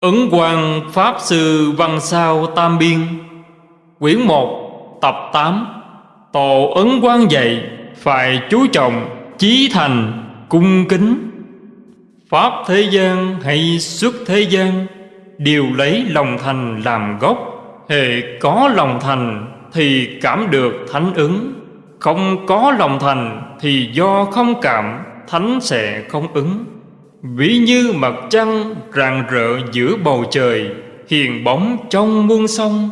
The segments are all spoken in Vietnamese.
Ứng Quang Pháp Sư Văn Sao Tam Biên, Quyển 1 Tập 8 Tổ Ấn Quang dạy, Phải chú trọng, Chí thành, Cung kính. Pháp thế gian hay xuất thế gian, Đều lấy lòng thành làm gốc. Hệ có lòng thành Thì cảm được thánh ứng. Không có lòng thành Thì do không cảm, Thánh sẽ không ứng. Ví như mặt trăng rạng rỡ giữa bầu trời, Hiền bóng trong muôn sông.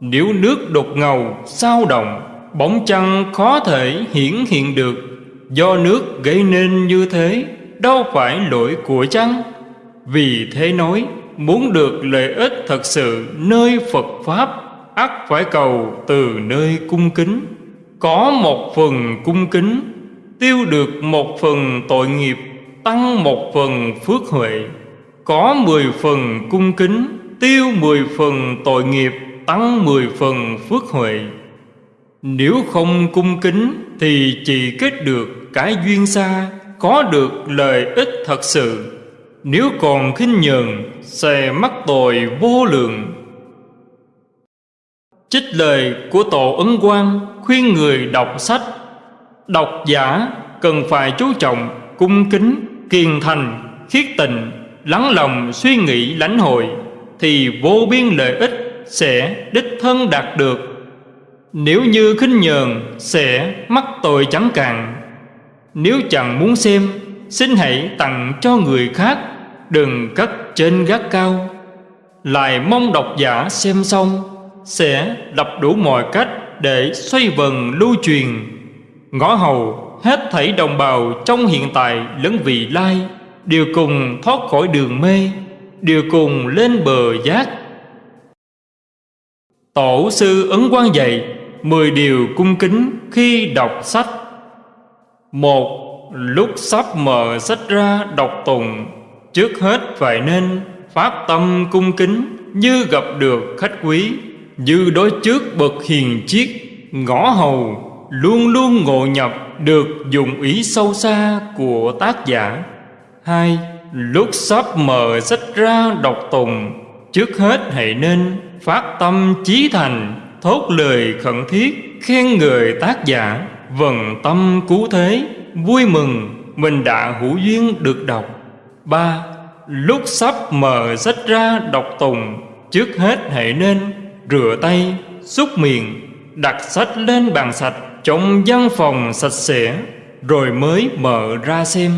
Nếu nước đột ngầu, sao động, Bóng trăng khó thể hiển hiện được. Do nước gây nên như thế, Đâu phải lỗi của trăng Vì thế nói, Muốn được lợi ích thật sự nơi Phật Pháp, ắt phải cầu từ nơi cung kính. Có một phần cung kính, Tiêu được một phần tội nghiệp tăng một phần phước huệ, có mười phần cung kính, tiêu mười phần tội nghiệp, tăng mười phần phước huệ. Nếu không cung kính thì chỉ kết được cái duyên xa, có được lợi ích thật sự. Nếu còn khinh nhờn, sẽ mắc tội vô lượng. Trích lời của Tổ Ấn Quang khuyên người đọc sách. Độc giả cần phải chú trọng cung kính kiên thành, khiết tịnh, lắng lòng suy nghĩ lãnh hội thì vô biên lợi ích sẽ đích thân đạt được. Nếu như khinh nhờn sẽ mắc tội chẳng cạn. Nếu chẳng muốn xem, xin hãy tặng cho người khác, đừng cất trên gác cao. Lại mong độc giả xem xong sẽ lập đủ mọi cách để xoay vần lưu truyền. Ngõ hầu hết thảy đồng bào trong hiện tại lẫn vị lai, đều cùng thoát khỏi đường mê, đều cùng lên bờ giác. Tổ sư ấn quan dạy mười điều cung kính khi đọc sách. Một, lúc sắp mở sách ra đọc tùng trước hết phải nên phát tâm cung kính như gặp được khách quý, như đối trước bậc hiền chiết ngõ hầu luôn luôn ngộ nhập được dụng ý sâu xa của tác giả. Hai, lúc sắp mở sách ra đọc tùng trước hết hãy nên phát tâm chí thành, thốt lời khẩn thiết, khen người tác giả, vần tâm cứu thế, vui mừng, mình đã hữu duyên được đọc. Ba, lúc sắp mở sách ra đọc tùng trước hết hãy nên rửa tay, xúc miệng đặt sách lên bàn sạch, trong văn phòng sạch sẽ, rồi mới mở ra xem.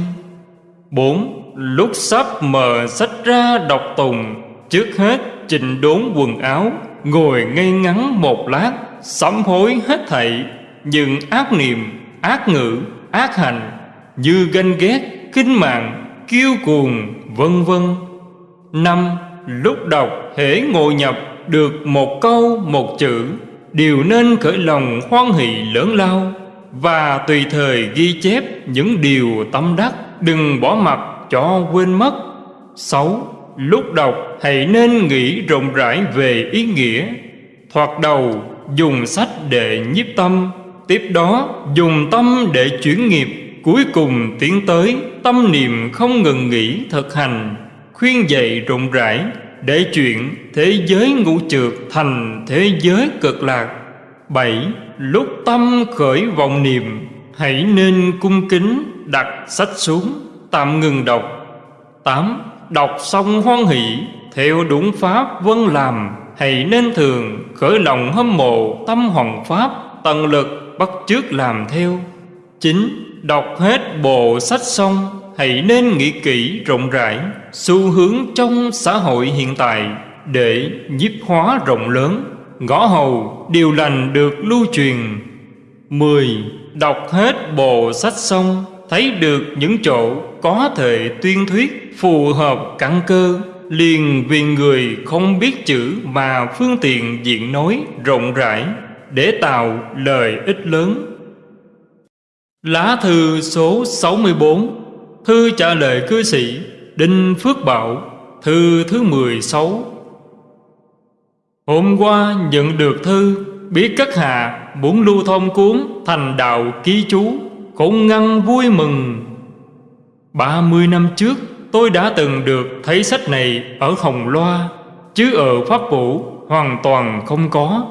Bốn, lúc sắp mở sách ra đọc tùng trước hết chỉnh đốn quần áo, ngồi ngay ngắn một lát, sám hối hết thảy, những ác niệm, ác ngữ, ác hành, như ganh ghét kinh mạng, kiêu cuồng, vân vân. Năm, lúc đọc hễ ngồi nhập được một câu, một chữ đều nên khởi lòng hoan hỷ lớn lao và tùy thời ghi chép những điều tâm đắc, đừng bỏ mặt cho quên mất. Sáu, lúc đọc hãy nên nghĩ rộng rãi về ý nghĩa. Thoạt đầu, dùng sách để nhiếp tâm, tiếp đó dùng tâm để chuyển nghiệp, cuối cùng tiến tới tâm niệm không ngừng nghỉ thực hành, khuyên dạy rộng rãi để chuyện thế giới ngũ trượt thành thế giới cực lạc. Bảy, lúc tâm khởi vọng niệm, hãy nên cung kính đặt sách xuống, tạm ngừng đọc. Tám, đọc xong hoan hỷ, theo đúng pháp vân làm, hãy nên thường khởi lòng hâm mộ tâm hoàng pháp, tận lực bắt chước làm theo. Chín, đọc hết bộ sách xong hãy nên nghĩ kỹ rộng rãi xu hướng trong xã hội hiện tại để nhiếp hóa rộng lớn. Ngõ hầu điều lành được lưu truyền. Mười, Đọc hết bộ sách xong, Thấy được những chỗ có thể tuyên thuyết Phù hợp căn cơ, Liền vì người không biết chữ Mà phương tiện diện nói rộng rãi Để tạo lời ích lớn. Lá thư số 64 Thư trả lời cư sĩ, Đinh Phước Bảo, Thư thứ 16 Hôm qua nhận được thư, Biết các hạ muốn lưu thông cuốn Thành đạo ký chú, Cũng ngăn vui mừng. Ba mươi năm trước, tôi đã từng được thấy sách này ở Hồng Loa, Chứ ở Pháp Vũ hoàn toàn không có.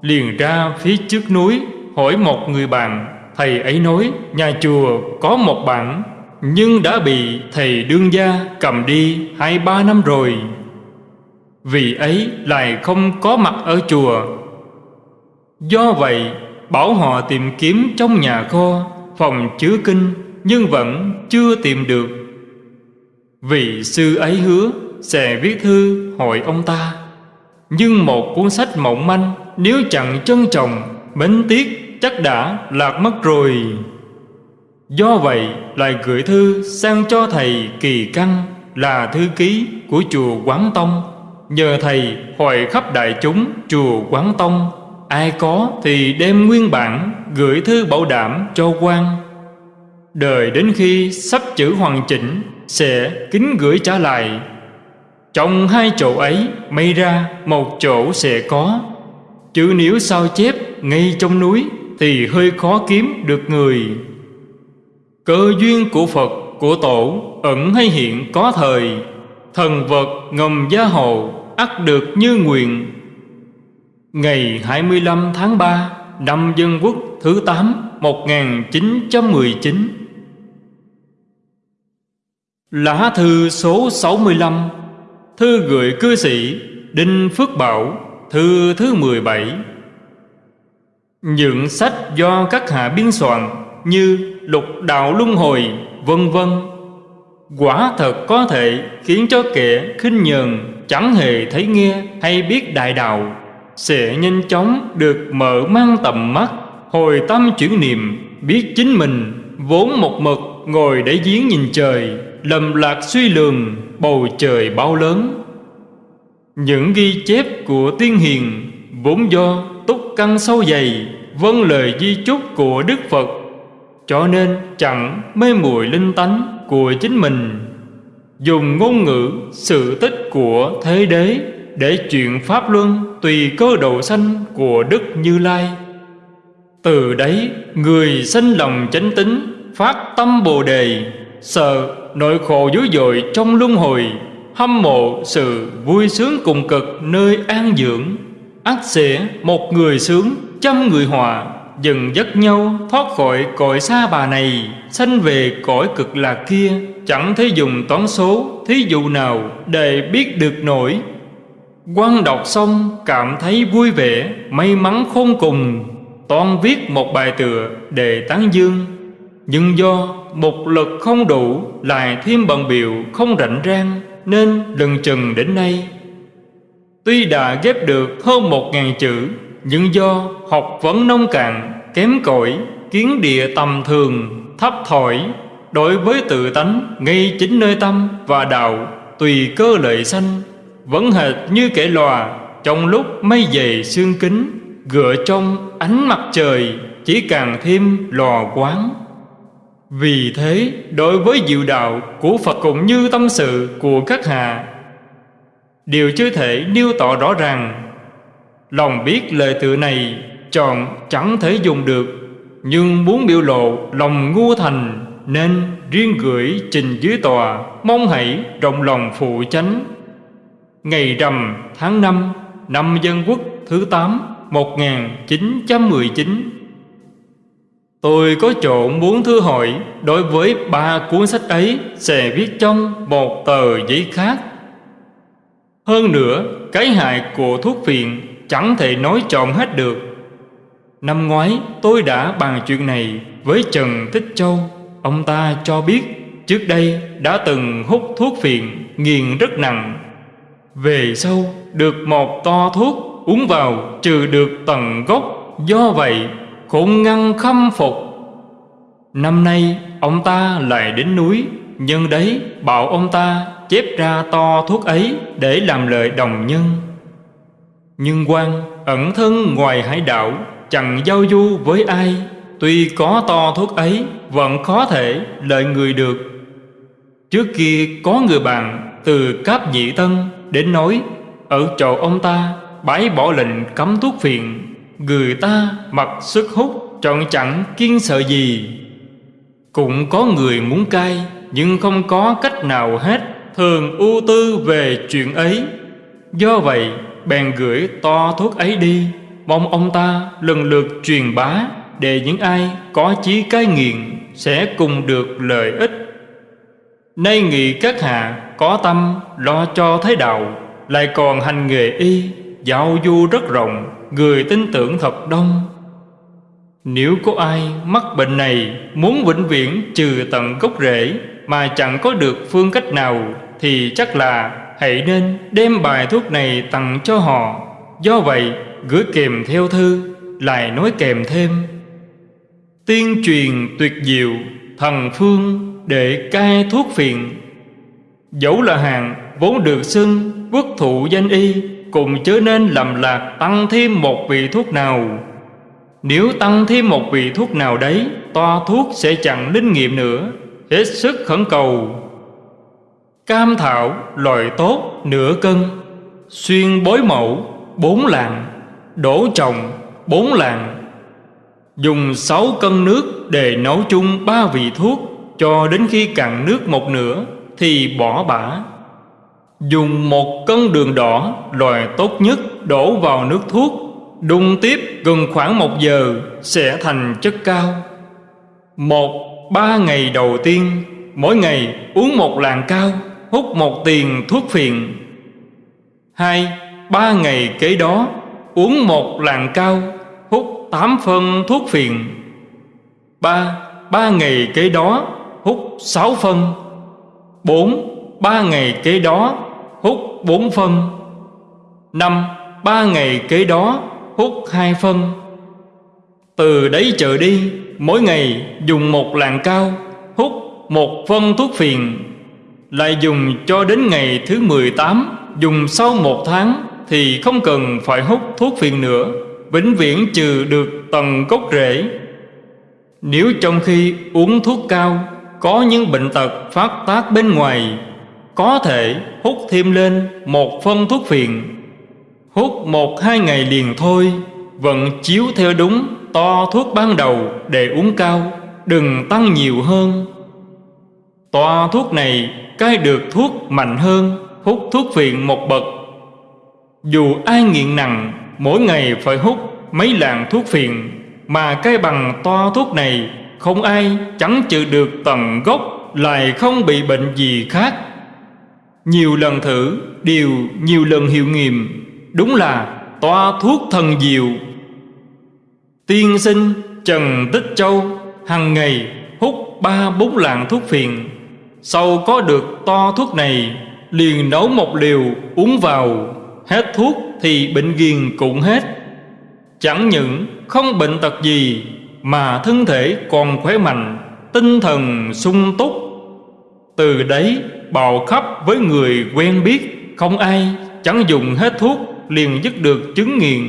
Liền ra phía trước núi, hỏi một người bạn, Thầy ấy nói, nhà chùa có một bản. Nhưng đã bị thầy đương gia cầm đi hai ba năm rồi. Vì ấy lại không có mặt ở chùa. Do vậy, bảo họ tìm kiếm trong nhà kho, Phòng chứa kinh, nhưng vẫn chưa tìm được. Vị sư ấy hứa sẽ viết thư hỏi ông ta. Nhưng một cuốn sách mỏng manh, Nếu chẳng trân trọng bến tiếc chắc đã lạc mất rồi. Do vậy lại gửi thư sang cho thầy Kỳ Căn Là thư ký của chùa Quán Tông. Nhờ thầy hỏi khắp đại chúng chùa Quán Tông. Ai có thì đem nguyên bản Gửi thư bảo đảm cho quan. Đời đến khi sắp chữ hoàn chỉnh, Sẽ kính gửi trả lại. Trong hai chỗ ấy, May ra một chỗ sẽ có. Chứ nếu sao chép ngay trong núi Thì hơi khó kiếm được người. Cơ duyên của Phật, của Tổ, Ẩn hay hiện có thời. Thần vật ngầm gia hộ, ắt được như nguyện. Ngày 25 tháng 3 Năm Dân Quốc, thứ 8 1919 Lá thư số 65 Thư gửi cư sĩ Đinh Phước Bảo, Thư thứ 17 Những sách do các hạ biên soạn Như Lục Đạo Luân Hồi, vân vân. Quả thật có thể khiến cho kẻ khinh nhường Chẳng hề thấy nghe hay biết đại đạo. Sẽ nhanh chóng được mở mang tầm mắt, Hồi tâm chuyển niệm, Biết chính mình, vốn một mực Ngồi để giếng nhìn trời, lầm lạc suy lường, bầu trời bao lớn. Những ghi chép của tiên hiền vốn do túc căn sâu dày vâng lời di chúc của đức phật cho nên chẳng mê muội linh tánh của chính mình. Dùng ngôn ngữ sự tích của thế đế để chuyện pháp luân tùy cơ độ sanh của đức như lai. Từ đấy, người sinh lòng chánh tính, phát tâm bồ đề, sợ nỗi khổ dữ dội trong luân hồi, hâm mộ sự vui sướng cùng cực nơi an dưỡng ắt sẽ một người sướng trăm người hòa dần dắt nhau thoát khỏi cõi xa bà này, sanh về cõi cực lạc kia. Chẳng thể dùng toán số, thí dụ nào để biết được nổi. Quan đọc xong, cảm thấy vui vẻ, may mắn khôn cùng. Toan viết một bài tựa để tán dương. Nhưng do một lực không đủ, Lại thêm bận biểu không rảnh rang, Nên lần chừng đến nay. Tuy đã ghép được hơn một ngàn chữ nhưng do học vấn nông cạn, Kém cỏi, Kiến địa tầm thường, Thấp thổi Đối với tự tánh Ngay chính nơi tâm và đạo, Tùy cơ lợi sanh, Vẫn hệt như kẻ lòa, Trong lúc mây dày xương kính Gựa trong ánh mặt trời, Chỉ càng thêm lò quán vì thế, đối với diệu đạo của Phật cũng như tâm sự của các hạ Đều chưa thể nêu tỏ rõ ràng. Lòng biết lời tự này chọn chẳng thể dùng được, Nhưng muốn biểu lộ lòng ngu thành Nên riêng gửi trình dưới tòa, Mong hãy rộng lòng phụ chánh. Ngày rằm tháng 5 năm Dân Quốc thứ 8 1919 Tôi có chỗ muốn thư hỏi Đối với ba cuốn sách ấy Sẽ viết trong một tờ giấy khác. Hơn nữa, Cái hại của thuốc phiện Chẳng thể nói trọn hết được. Năm ngoái, tôi đã bàn chuyện này Với Trần Thích Châu. Ông ta cho biết, Trước đây đã từng hút thuốc phiện Nghiền rất nặng. Về sau, được một to thuốc Uống vào, trừ được tận gốc. Do vậy cũng ngăn khâm phục. Năm nay, ông ta lại đến núi. Nhân đấy, bảo ông ta chép ra to thuốc ấy Để làm lời đồng nhân. Nhưng quan ẩn thân ngoài hải đảo, Chẳng giao du với ai. Tuy có to thuốc ấy, Vẫn khó thể lợi người được. Trước kia có người bạn Từ Cáp Nhị Tân đến nói, Ở chỗ ông ta, bái bỏ lệnh cấm thuốc phiện. Người ta mặc sức hút, Trọn chẳng kiên sợ gì. Cũng có người muốn cai, Nhưng không có cách nào hết. Thường ưu tư về chuyện ấy. Do vậy bèn gửi to thuốc ấy đi. Mong ông ta lần lượt truyền bá Để những ai có chí cai nghiện Sẽ cùng được lợi ích. Nay nghị các hạ có tâm lo cho thế đạo, Lại còn hành nghề y, Giao du rất rộng, Người tin tưởng thật đông. Nếu có ai mắc bệnh này Muốn vĩnh viễn trừ tận gốc rễ Mà chẳng có được phương cách nào Thì chắc là hãy nên đem bài thuốc này tặng cho họ. Do vậy, gửi kèm theo thư, Lại nói kèm thêm. Tiên truyền tuyệt diệu, Thần phương để cai thuốc phiền Dẫu là hàng vốn được xưng Quốc thụ danh y Cùng chớ nên lầm lạc tăng thêm một vị thuốc nào. Nếu tăng thêm một vị thuốc nào đấy Toa thuốc sẽ chẳng linh nghiệm nữa. Hết sức khẩn cầu. Cam thảo loại tốt, nửa cân. Xuyên bối mẫu, bốn lạng. Đổ trồng, bốn lạng. Dùng sáu cân nước để nấu chung ba vị thuốc Cho đến khi cạn nước một nửa Thì bỏ bã. Dùng một cân đường đỏ Loại tốt nhất, đổ vào nước thuốc. Đun tiếp gần khoảng một giờ, Sẽ thành chất cao. Một, ba ngày đầu tiên, Mỗi ngày uống một lạng cao. Hút một tiền thuốc phiện. Hai, Ba ngày kế đó, Uống một lạng cao, Hút tám phân thuốc phiện. Ba Ba ngày kế đó, Hút sáu phân. Bốn, Ba ngày kế đó, Hút bốn phân. Năm, Ba ngày kế đó, Hút hai phân. Từ đấy trở đi, Mỗi ngày dùng một lạng cao, Hút một phân thuốc phiện. Lại dùng cho đến ngày thứ 18 Dùng sau một tháng Thì không cần phải hút thuốc phiện nữa, Vĩnh viễn trừ được tầng gốc rễ. Nếu trong khi uống thuốc cao, Có những bệnh tật phát tác bên ngoài, Có thể hút thêm lên một phân thuốc phiện. Hút một hai ngày liền thôi, Vẫn chiếu theo đúng to thuốc ban đầu để uống cao, Đừng tăng nhiều hơn. Toa thuốc này cai được thuốc mạnh hơn, Hút thuốc phiện một bậc. Dù ai nghiện nặng, Mỗi ngày phải hút mấy lạng thuốc phiện, Mà cai bằng toa thuốc này Không ai chẳng chịu được tận gốc, Lại không bị bệnh gì khác. Nhiều lần thử, Đều nhiều lần hiệu nghiệm, Đúng là toa thuốc thần diệu. Tiên sinh Trần Tích Châu hàng ngày ba bốn lạng thuốc phiện. Sau có được to thuốc này, Liền nấu một liều uống vào. Hết thuốc thì bệnh ghiền cũng hết. Chẳng những không bệnh tật gì, Mà thân thể còn khỏe mạnh, Tinh thần sung túc. Từ đấy bào khắp với người quen biết, Không ai chẳng dùng hết thuốc liền dứt được chứng nghiện.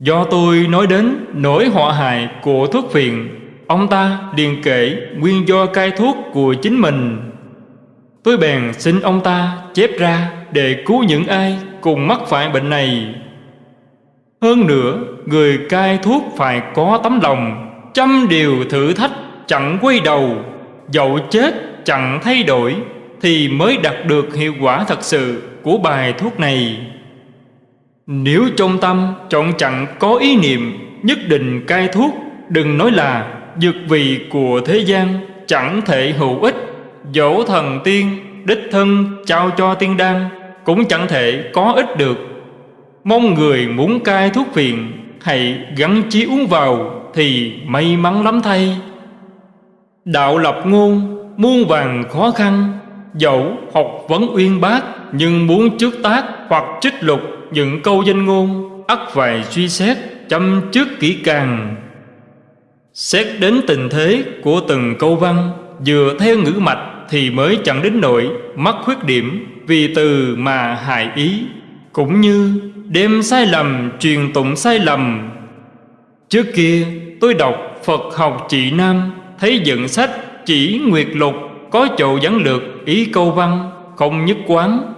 Do tôi nói đến nỗi họa hại của thuốc phiện Ông ta liền kể nguyên do cai thuốc của chính mình. Tôi bèn xin ông ta chép ra Để cứu những ai cùng mắc phải bệnh này. Hơn nữa, Người cai thuốc phải có tấm lòng Trăm điều thử thách chẳng quay đầu, Dẫu chết chẳng thay đổi Thì mới đạt được hiệu quả thật sự Của bài thuốc này. Nếu trong tâm chọn chẳng có ý niệm Nhất định cai thuốc, Đừng nói là dược vị của thế gian Chẳng thể hữu ích. Dẫu thần tiên, Đích thân trao cho tiên đan, Cũng chẳng thể có ích được. Mong người muốn cai thuốc phiền Hãy gắn chí uống vào Thì may mắn lắm thay. Đạo lập ngôn, Muôn vàng khó khăn. Dẫu học vấn uyên bác, Nhưng muốn trước tác hoặc trích lục những câu danh ngôn, ắt phải suy xét, chăm trước kỹ càng xét đến tình thế của từng câu văn vừa theo ngữ mạch thì mới chẳng đến nỗi mắc khuyết điểm vì từ mà hại ý, cũng như đem sai lầm, truyền tụng sai lầm. Trước kia, tôi đọc phật học trị nam, thấy dựng sách chỉ nguyệt lục có chỗ dẫn lược ý câu văn không nhất quán.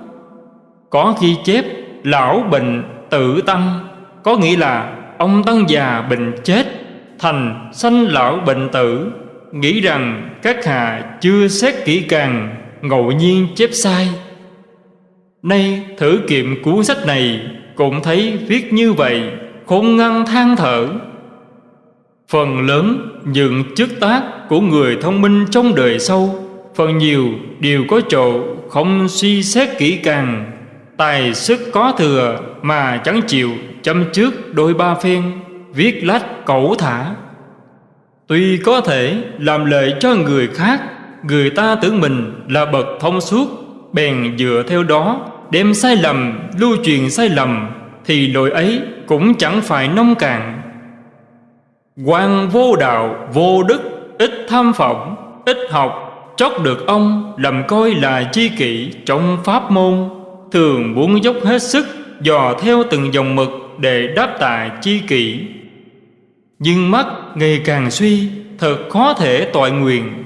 Có khi chép, Lão bệnh tự tăng, Có nghĩa là ông tăng già bệnh chết. Thành sanh lão bệnh tử, Nghĩ rằng các hạ chưa xét kỹ càng, Ngẫu nhiên chép sai. Nay thử kiệm cuốn sách này Cũng thấy viết như vậy, Khôn ngăn than thở. Phần lớn những chức tác của người thông minh trong đời sau, Phần nhiều đều có chỗ không suy xét kỹ càng, Tài sức có thừa mà chẳng chịu chăm trước đôi ba phen. Viết lách cẩu thả. Tuy có thể làm lợi cho người khác, Người ta tưởng mình là bậc thông suốt, Bèn dựa theo đó Đem sai lầm, lưu truyền sai lầm, Thì lỗi ấy cũng chẳng phải nông cạn. Quan vô đạo, vô đức, Ít tham vọng, ít học Chót được ông làm coi là chi kỷ trong pháp môn, Thường muốn dốc hết sức Dò theo từng dòng mực để đáp tạ chi kỷ. Nhưng mắt ngày càng suy, Thật khó thể tội nguyện.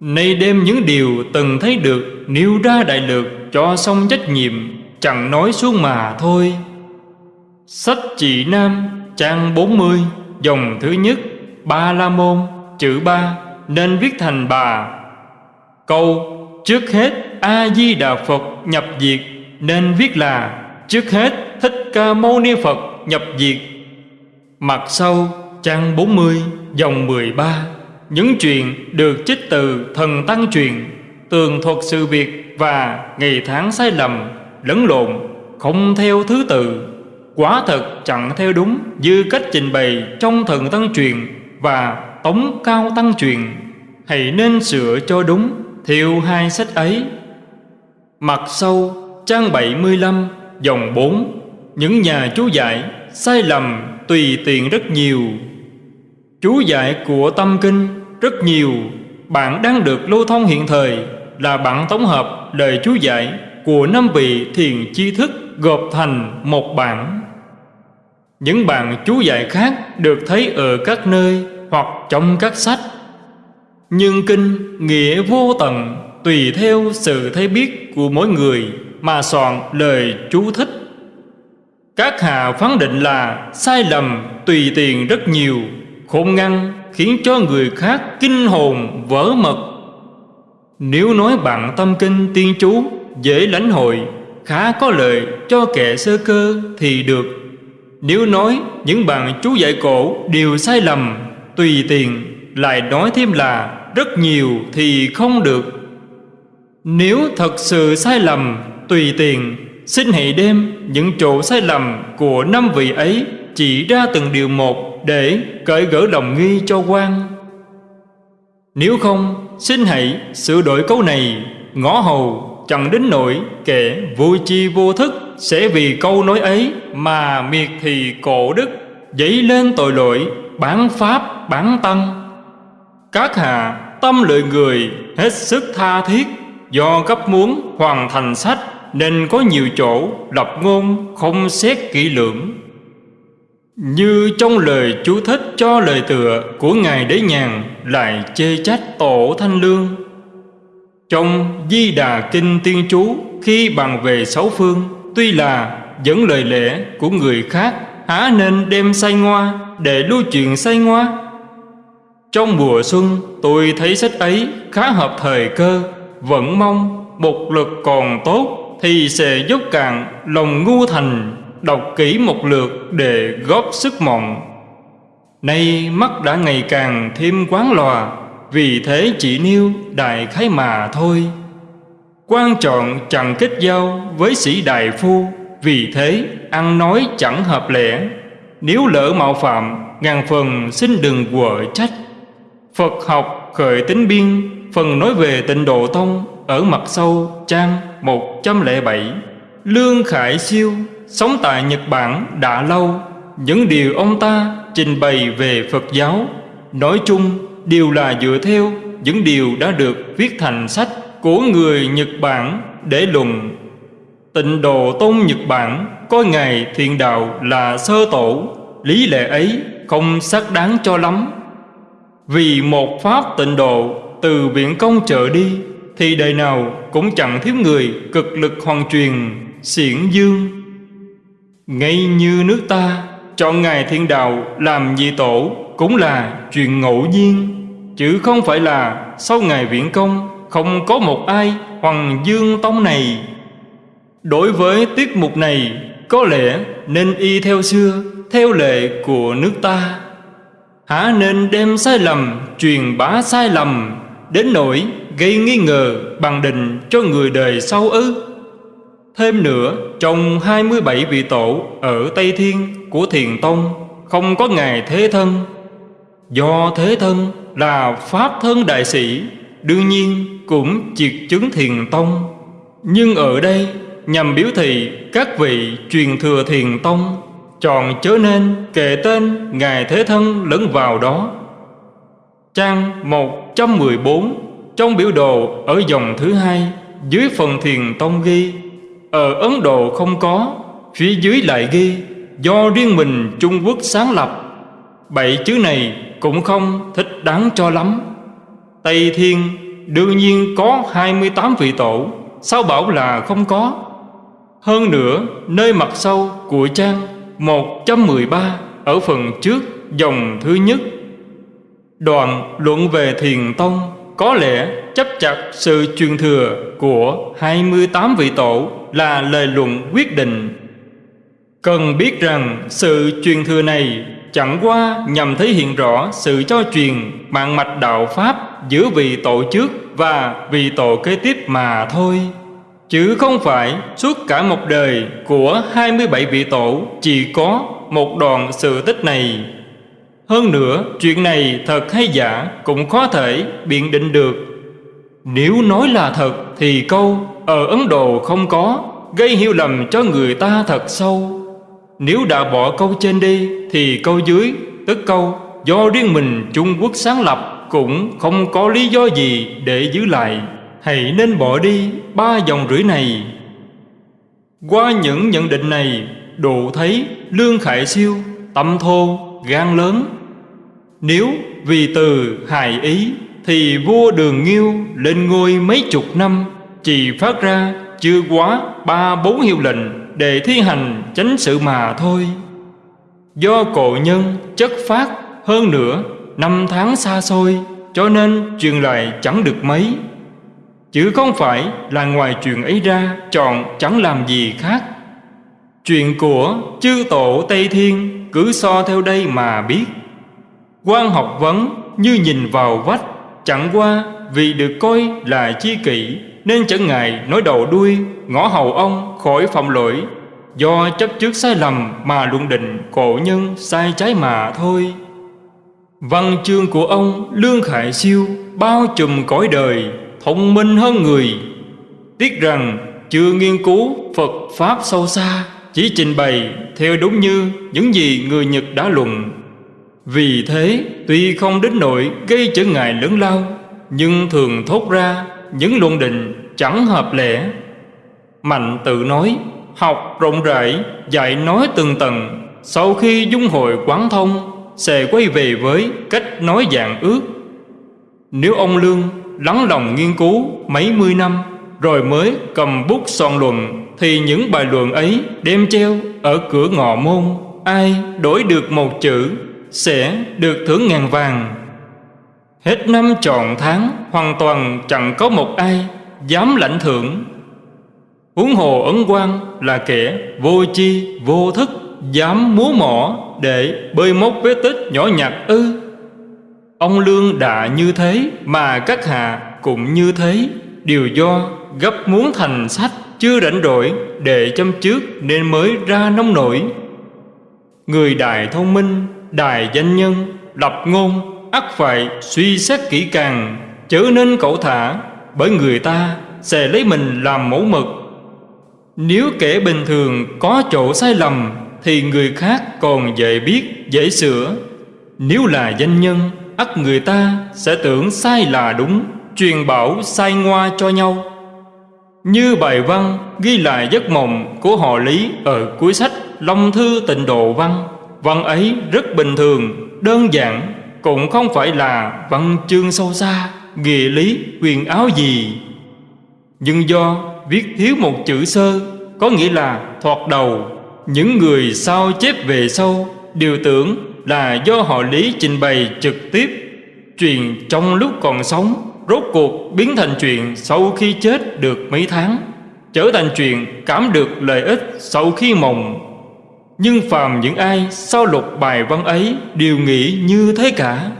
Nay đem những điều từng thấy được, Nêu ra đại lược cho xong trách nhiệm, Chẳng nói xuống mà thôi. Sách chị Nam, trang 40 Dòng thứ nhất, Ba La Môn, Chữ ba, Nên viết thành bà. Câu, Trước hết A-di-đà Phật nhập diệt Nên viết là, Trước hết Thích Ca Mâu Ni Phật nhập diệt Mặt sau, trang 40 dòng 13 Những chuyện được trích từ thần tăng truyền, Tường thuật sự việc và ngày tháng sai lầm, Lẫn lộn, không theo thứ tự. Quả thật chẳng theo đúng Như cách trình bày trong thần tăng truyền Và tống cao tăng truyền. Hãy nên sửa cho đúng Theo hai sách ấy. Mặt sau, trang 75 dòng 4 Những nhà chú giải sai lầm tùy tiện rất nhiều. Chú giải của tâm kinh rất nhiều. Bạn đang được lưu thông hiện thời Là bản tổng hợp lời chú giải Của năm vị thiền chi thức gộp thành một bản. Những bản chú giải khác được thấy ở các nơi Hoặc trong các sách. Nhưng kinh nghĩa vô tận Tùy theo sự thấy biết của mỗi người Mà soạn lời chú thích. Các hạ phán định là sai lầm, tùy tiền rất nhiều, khôn ngăn, khiến cho người khác kinh hồn, vỡ mật. Nếu nói bạn tâm kinh tiên chú, dễ lãnh hội, khá có lợi cho kẻ sơ cơ thì được. Nếu nói những bạn chú dạy cổ đều sai lầm, tùy tiền lại nói thêm là rất nhiều thì không được. Nếu thật sự sai lầm, tùy tiền xin hãy đem những chỗ sai lầm của năm vị ấy chỉ ra từng điều một để cởi gỡ lòng nghi cho quan Nếu không, xin hãy sửa đổi câu này. Ngõ hầu chẳng đến nỗi kẻ vô chi vô thức Sẽ vì câu nói ấy mà miệt thì cổ đức, Dấy lên tội lỗi, bán pháp, bán tăng. Các hạ tâm lợi người hết sức tha thiết Do gấp muốn hoàn thành sách. Nên có nhiều chỗ lập ngôn không xét kỹ lưỡng như trong lời chú thích cho lời tựa của Ngài Đế Nhàn lại chê trách tổ Thanh Lương. Trong Di Đà Kinh Tiên Chú khi bàn về sáu phương, tuy là dẫn lời lẽ của người khác, há nên đem say ngoa để lưu truyền say ngoa. Trong mùa xuân, tôi thấy sách ấy khá hợp thời cơ, vẫn mong một lực còn tốt thì sẽ dốc cạn lòng ngu thành đọc kỹ một lượt để góp sức mộng Nay mắt đã ngày càng thêm quán lòa, Vì thế chỉ nêu đại khái mà thôi. Quan trọng chẳng kết giao với sĩ đại phu, Vì thế ăn nói chẳng hợp lẽ. Nếu lỡ mạo phạm, Ngàn phần xin đừng quở trách. Phật học khởi tính biên, Phần nói về tịnh độ tông Ở mặt sâu trang. 107 Lương Khải Siêu, Sống tại Nhật Bản đã lâu. Những điều ông ta trình bày về Phật giáo, Nói chung đều là dựa theo những điều đã được viết thành sách của người Nhật Bản để luận. Tịnh độ tôn Nhật Bản coi Ngài thiện đạo là sơ tổ, Lý lệ ấy không xác đáng cho lắm. Vì một pháp tịnh độ từ viện công trở đi thì đời nào cũng chẳng thiếu người cực lực hoàn truyền xiển dương. Ngay như nước ta, Chọn Ngài Thiên Đạo làm vị tổ Cũng là chuyện ngẫu nhiên, Chứ không phải là sau ngày viễn công Không có một ai Hoàng Dương Tông này. Đối với tiết mục này, Có lẽ nên y theo xưa, Theo lệ của nước ta. Hả nên đem sai lầm, Truyền bá sai lầm Đến nỗi gây nghi ngờ Bằng định cho người đời sau ư? Thêm nữa, Trong 27 vị tổ Ở Tây Thiên của Thiền Tông, Không có Ngài Thế Thân. Do Thế Thân là Pháp Thân Đại Sĩ, Đương nhiên cũng triệt chứng Thiền Tông. Nhưng ở đây, nhằm biểu thị các vị truyền thừa Thiền Tông Chọn chớ nên kể tên Ngài Thế Thân lẫn vào đó. Trang 114 trong biểu đồ ở dòng thứ hai, Dưới phần Thiền Tông ghi Ở Ấn Độ không có, Phía dưới lại ghi, Do riêng mình Trung Quốc sáng lập. Bảy chữ này cũng không thích đáng cho lắm. Tây Thiên, đương nhiên có 28 vị tổ, Sao bảo là không có? Hơn nữa, nơi mặt sau của trang 113 Ở phần trước dòng thứ nhất. Đoạn luận về thiền tông có lẽ chấp chặt sự truyền thừa của 28 vị tổ Là lời luận quyết định Cần biết rằng sự truyền thừa này chẳng qua nhằm thể hiện rõ sự cho truyền mạng mạch đạo Pháp giữa vị tổ trước và vị tổ kế tiếp mà thôi. Chứ không phải suốt cả một đời của 27 vị tổ chỉ có một đoạn sự tích này. Hơn nữa, chuyện này thật hay giả cũng khó thể biện định được. Nếu nói là thật thì câu ở Ấn Độ không có, gây hiểu lầm cho người ta thật sâu. Nếu đã bỏ câu trên đi Thì câu dưới tức câu Do riêng mình Trung Quốc sáng lập Cũng không có lý do gì để giữ lại Hãy nên bỏ đi ba dòng rưỡi này Qua những nhận định này Đủ thấy Lương Khải Siêu Tâm thô, gan lớn nếu vì từ hài ý Thì vua Đường Nghiêu lên ngôi mấy chục năm, Chỉ phát ra chưa quá ba bốn hiệu lệnh để thi hành chánh sự mà thôi. Do cổ nhân chất phát hơn nữa Năm tháng xa xôi, Cho nên truyền lại chẳng được mấy. Chứ không phải là ngoài chuyện ấy ra Chọn chẳng làm gì khác. Chuyện của chư tổ Tây Thiên Cứ so theo đây mà biết quan học vấn như nhìn vào vách, Chẳng qua vì được coi là chi kỷ, nên chẳng ngại nói đầu đuôi, ngõ hầu ông khỏi phạm lỗi. Do chấp trước sai lầm mà luận định cổ nhân sai trái mà thôi. Văn chương của ông lương khải siêu bao trùm cõi đời, thông minh hơn người. Tiếc rằng chưa nghiên cứu phật pháp sâu xa, chỉ trình bày theo đúng như những gì người nhật đã luận vì thế, tuy không đến nỗi gây trở ngại lớn lao, nhưng thường thốt ra những luận định chẳng hợp lẽ mạnh tự nói, học rộng rãi, dạy nói từng tầng sau khi dung hội quán thông, sẽ quay về với cách nói dạng ước. Nếu ông lương lắng lòng nghiên cứu mấy mươi năm, rồi mới cầm bút soạn luận, thì những bài luận ấy đem treo ở cửa ngọ môn, ai đổi được một chữ sẽ được thưởng ngàn vàng. Hết năm trọn tháng, Hoàn toàn chẳng có một ai Dám lãnh thưởng. Huống hồ ấn quan là kẻ Vô chi vô thức, Dám múa mỏ để bơi móc vết tích nhỏ nhặt ư. Ông Lương đã như thế Mà các hạ cũng như thế. Điều do gấp muốn thành sách Chưa rảnh rỗi để chăm trước Nên mới ra nông nổi. Người đại thông minh Đài danh nhân, Lập ngôn ắt phải, suy xét kỹ càng, chớ nên cẩu thả, bởi người ta sẽ lấy mình làm mẫu mực. Nếu kẻ bình thường có chỗ sai lầm, thì người khác còn dễ biết, dễ sửa. Nếu là danh nhân, ắt người ta sẽ tưởng sai là đúng, truyền bảo sai ngoa cho nhau. Như bài văn ghi lại giấc mộng của họ lý ở cuối sách long thư tịnh độ văn văn ấy rất bình thường, đơn giản, cũng không phải là văn chương sâu xa nghĩa lý quyền áo gì. Nhưng do viết thiếu một chữ sơ, có nghĩa là thoạt đầu, những người sao chép về sau đều tưởng là do họ lý trình bày trực tiếp. Chuyện trong lúc còn sống, Rốt cuộc biến thành chuyện sau khi chết được mấy tháng, Trở thành chuyện cảm được lợi ích sau khi mộng. Nhưng phàm những ai sau lục bài văn ấy Đều nghĩ như thế cả.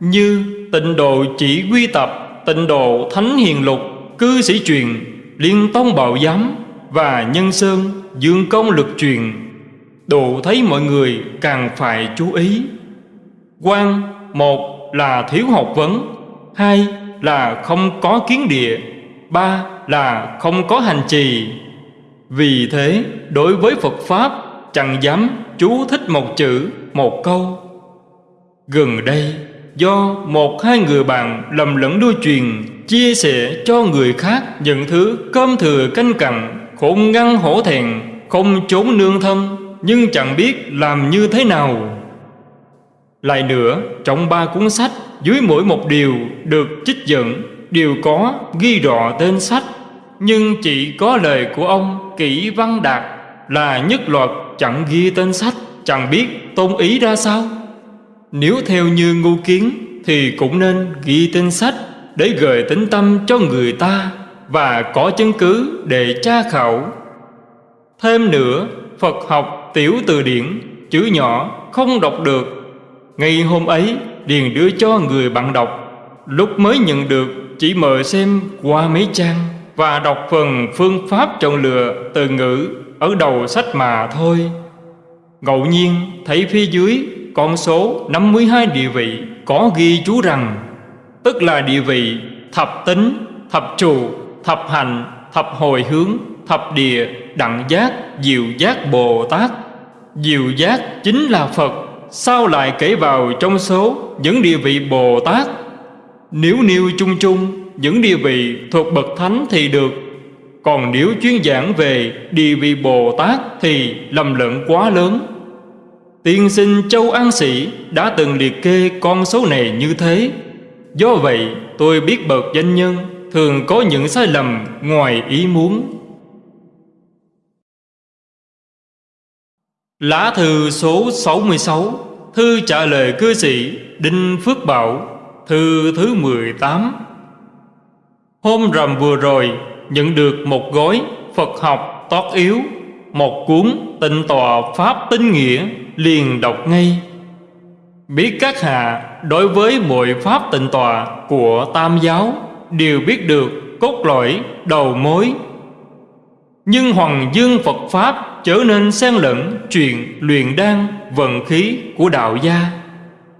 Như tịnh độ chỉ quy tập, Tịnh độ thánh hiền lục, Cư sĩ truyền, Liên tông bảo giám Và nhân sơn, dương công lực truyền. Độ thấy mọi người càng phải chú ý. Quan một là thiếu học vấn, hai là không có kiến địa, ba là không có hành trì. Vì thế, đối với phật pháp chẳng dám chú thích một chữ, một câu? Gần đây, do một hai người bạn lầm lẫn đôi truyền chia sẻ cho người khác những thứ cơm thừa canh cặn không ngăn hổ thẹn, không trốn nương thân, nhưng chẳng biết làm như thế nào. Lại nữa, trong ba cuốn sách, dưới mỗi một điều được trích dẫn, đều có ghi rõ tên sách, nhưng chỉ có lời của ông kỹ văn đạt là nhất loạt chẳng ghi tên sách, chẳng biết tôn ý ra sao. Nếu theo như ngu kiến thì cũng nên ghi tên sách để gợi tính tâm cho người ta và có chứng cứ để tra khảo. Thêm nữa, phật học tiểu từ điển, chữ nhỏ, không đọc được. Ngày hôm ấy, Điền đưa cho người bạn đọc. Lúc mới nhận được, chỉ mời xem qua mấy trang Và đọc phần phương pháp chọn lựa từ ngữ ở đầu sách mà thôi. Ngẫu nhiên thấy phía dưới con số 52 địa vị có ghi chú rằng Tức là địa vị thập tính, thập trụ, thập hành, thập hồi hướng, thập địa, đặng giác, diệu giác Bồ Tát. Diệu giác chính là Phật. Sao lại kể vào trong số những địa vị Bồ Tát? Nếu nêu chung chung những địa vị thuộc bậc thánh thì được. Còn nếu chuyên giảng về địa vị Bồ Tát thì lầm lẫn quá lớn. Tiên sinh Châu An Sĩ đã từng liệt kê con số này như thế. Do vậy, tôi biết bậc danh nhân thường có những sai lầm ngoài ý muốn. Lá thư số 66 Thư trả lời cư sĩ Đinh Phước Bảo, Thư thứ 18 Hôm rằm vừa rồi Nhận được một gói Phật học tót yếu, Một cuốn tịnh tòa Pháp tinh nghĩa Liền đọc ngay. Biết các hạ đối với mọi Pháp tịnh tòa của Tam giáo Đều biết được cốt lõi, đầu mối. Nhưng Hoàng Dương Phật Pháp trở nên xen lẫn chuyện luyện đan, vận khí của đạo gia.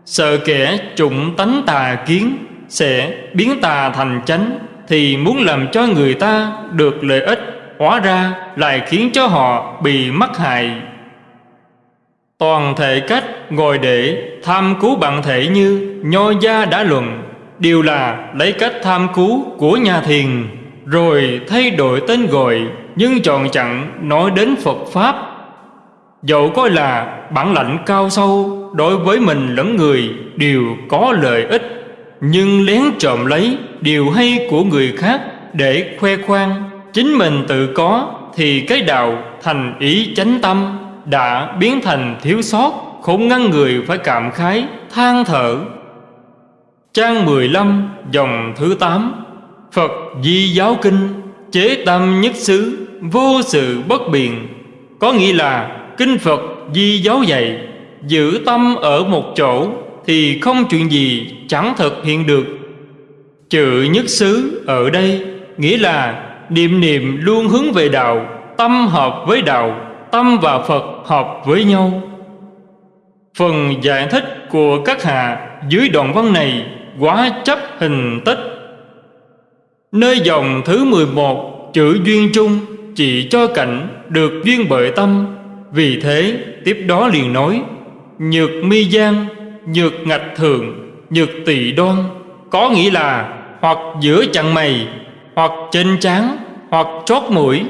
Sợ kẻ trụng tánh tà kiến sẽ biến tà thành chánh thì muốn làm cho người ta được lợi ích, hóa ra lại khiến cho họ bị mắc hại. Toàn thể cách ngồi để tham cứu bạn thể như nho gia đã luận, đều là lấy cách tham cứu của nhà thiền, rồi thay đổi tên gọi, nhưng chọn chặn nói đến Phật Pháp. Dẫu coi là bản lãnh cao sâu, Đối với mình lẫn người đều có lợi ích, Nhưng lén trộm lấy điều hay của người khác Để khoe khoang, Chính mình tự có Thì cái đạo thành ý chánh tâm Đã biến thành thiếu sót, Không ngăn người phải cảm khái, Than thở. Trang 15 dòng thứ 8 Phật Di Giáo Kinh, Chế tâm nhất xứ, Vô sự bất biện. Có nghĩa là Kinh Phật Di Giáo dạy, Giữ tâm ở một chỗ Thì không chuyện gì chẳng thực hiện được. Chữ nhất xứ ở đây Nghĩa là niệm niệm luôn hướng về đạo Tâm hợp với đạo Tâm và Phật hợp với nhau. Phần giải thích của các hạ dưới đoạn văn này quá chấp hình tích Nơi dòng thứ 11 chữ duyên chung chỉ cho cảnh được duyên bởi tâm. Vì thế tiếp đó liền nói Nhược mi gian, nhược ngạch thường, nhược tỳ đoan Có nghĩa là hoặc giữa chặn mày, hoặc trên trán, hoặc chót mũi.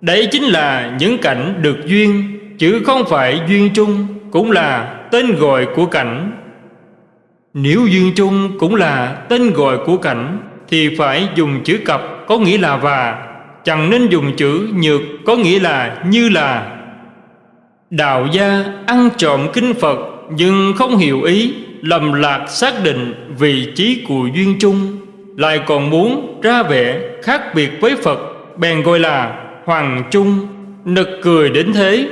Đấy chính là những cảnh được duyên Chứ không phải duyên chung cũng là tên gọi của cảnh. Nếu duyên chung cũng là tên gọi của cảnh Thì phải dùng chữ cặp có nghĩa là và Chẳng nên dùng chữ nhược có nghĩa là như là. Đạo gia ăn trộm kinh Phật nhưng không hiểu ý lầm lạc xác định vị trí của duyên chung, lại còn muốn ra vẻ khác biệt với Phật, bèn gọi là hoàng chung nực cười đến thế.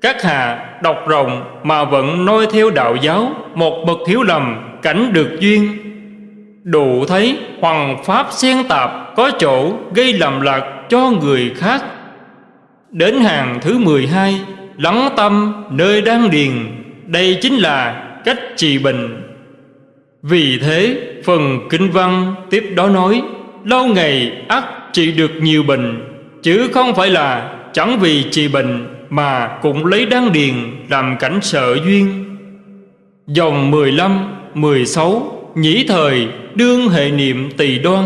Các hạ đọc rộng mà vẫn noi theo đạo giáo, một bậc thiếu lầm, cảnh được duyên. Đủ thấy hoàng pháp xen tạp có chỗ gây lầm lạc cho người khác. Đến hàng thứ 12 lắng tâm nơi đang điền, đây chính là cách trị bệnh vì thế phần kinh văn tiếp đó nói lâu ngày ắt trị được nhiều bệnh chứ không phải là chẳng vì trị bệnh mà cũng lấy đăng điền làm cảnh sợ duyên. Dòng 15, 16 nhĩ thời đương hệ niệm tỳ đoan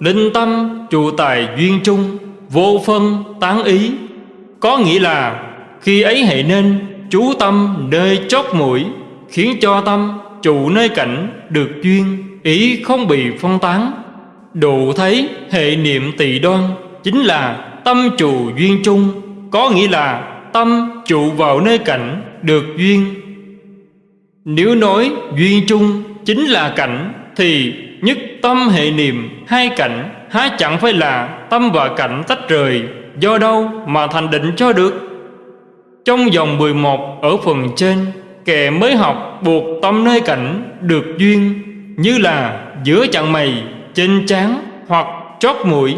linh tâm trụ tài duyên trung vô phân tán ý. Có nghĩa là khi ấy hệ nên chú tâm nơi chót mũi khiến cho tâm trụ nơi cảnh được duyên, ý không bị phân tán. Đủ thấy hệ niệm tỳ đoan chính là tâm trụ duyên chung, có nghĩa là tâm trụ vào nơi cảnh được duyên. Nếu nói duyên chung chính là cảnh thì nhất tâm hệ niệm hai cảnh há chẳng phải là tâm và cảnh tách rời, do đâu mà thành định cho được? Trong dòng 11 ở phần trên kẻ mới học buộc tâm nơi cảnh được duyên như là giữa chặng mày trên trán hoặc chót mũi.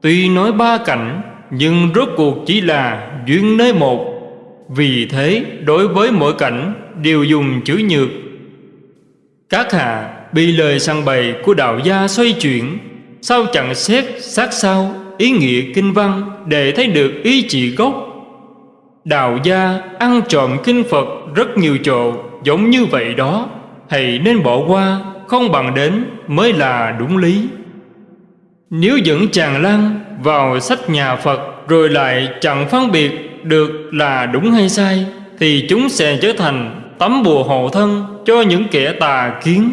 Tuy nói ba cảnh, nhưng rốt cuộc chỉ là duyên nơi một. Vì thế, đối với mỗi cảnh đều dùng chữ nhược. Các hạ bị lời săn bày của đạo gia xoay chuyển sao chẳng xét sát sao ý nghĩa kinh văn để thấy được ý chỉ gốc đạo gia ăn trộm kinh phật rất nhiều chỗ giống như vậy đó hãy nên bỏ qua không bằng đến mới là đúng lý nếu dẫn chàng lăng vào sách nhà Phật rồi lại chẳng phân biệt được là đúng hay sai thì chúng sẽ trở thành tấm bùa hộ thân cho những kẻ tà kiến.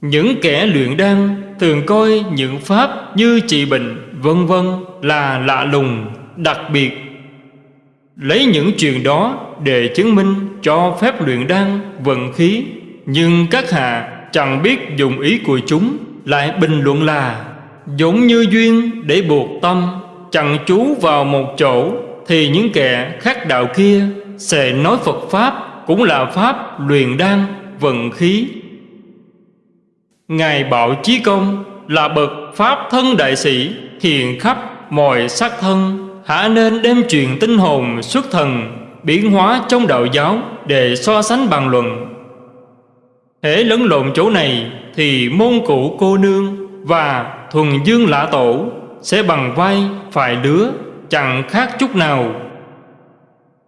Những kẻ luyện đan thường coi những pháp như trị bệnh vân vân là lạ lùng, đặc biệt. Lấy những chuyện đó để chứng minh cho phép luyện đan vận khí, nhưng các hạ chẳng biết dùng ý của chúng lại bình luận là giống như duyên để buộc tâm chẳng chú vào một chỗ thì những kẻ khác đạo kia sẽ nói Phật Pháp cũng là Pháp luyện đan, vận khí. Ngài Bảo Chí Công là bậc Pháp thân đại sĩ hiện khắp mọi sắc thân hả nên đem truyền tinh hồn xuất thần, biến hóa trong đạo giáo để so sánh bàn luận. Hễ lẫn lộn chỗ này thì môn cụ cô nương và thuần dương lã tổ sẽ bằng vai phải lứa chẳng khác chút nào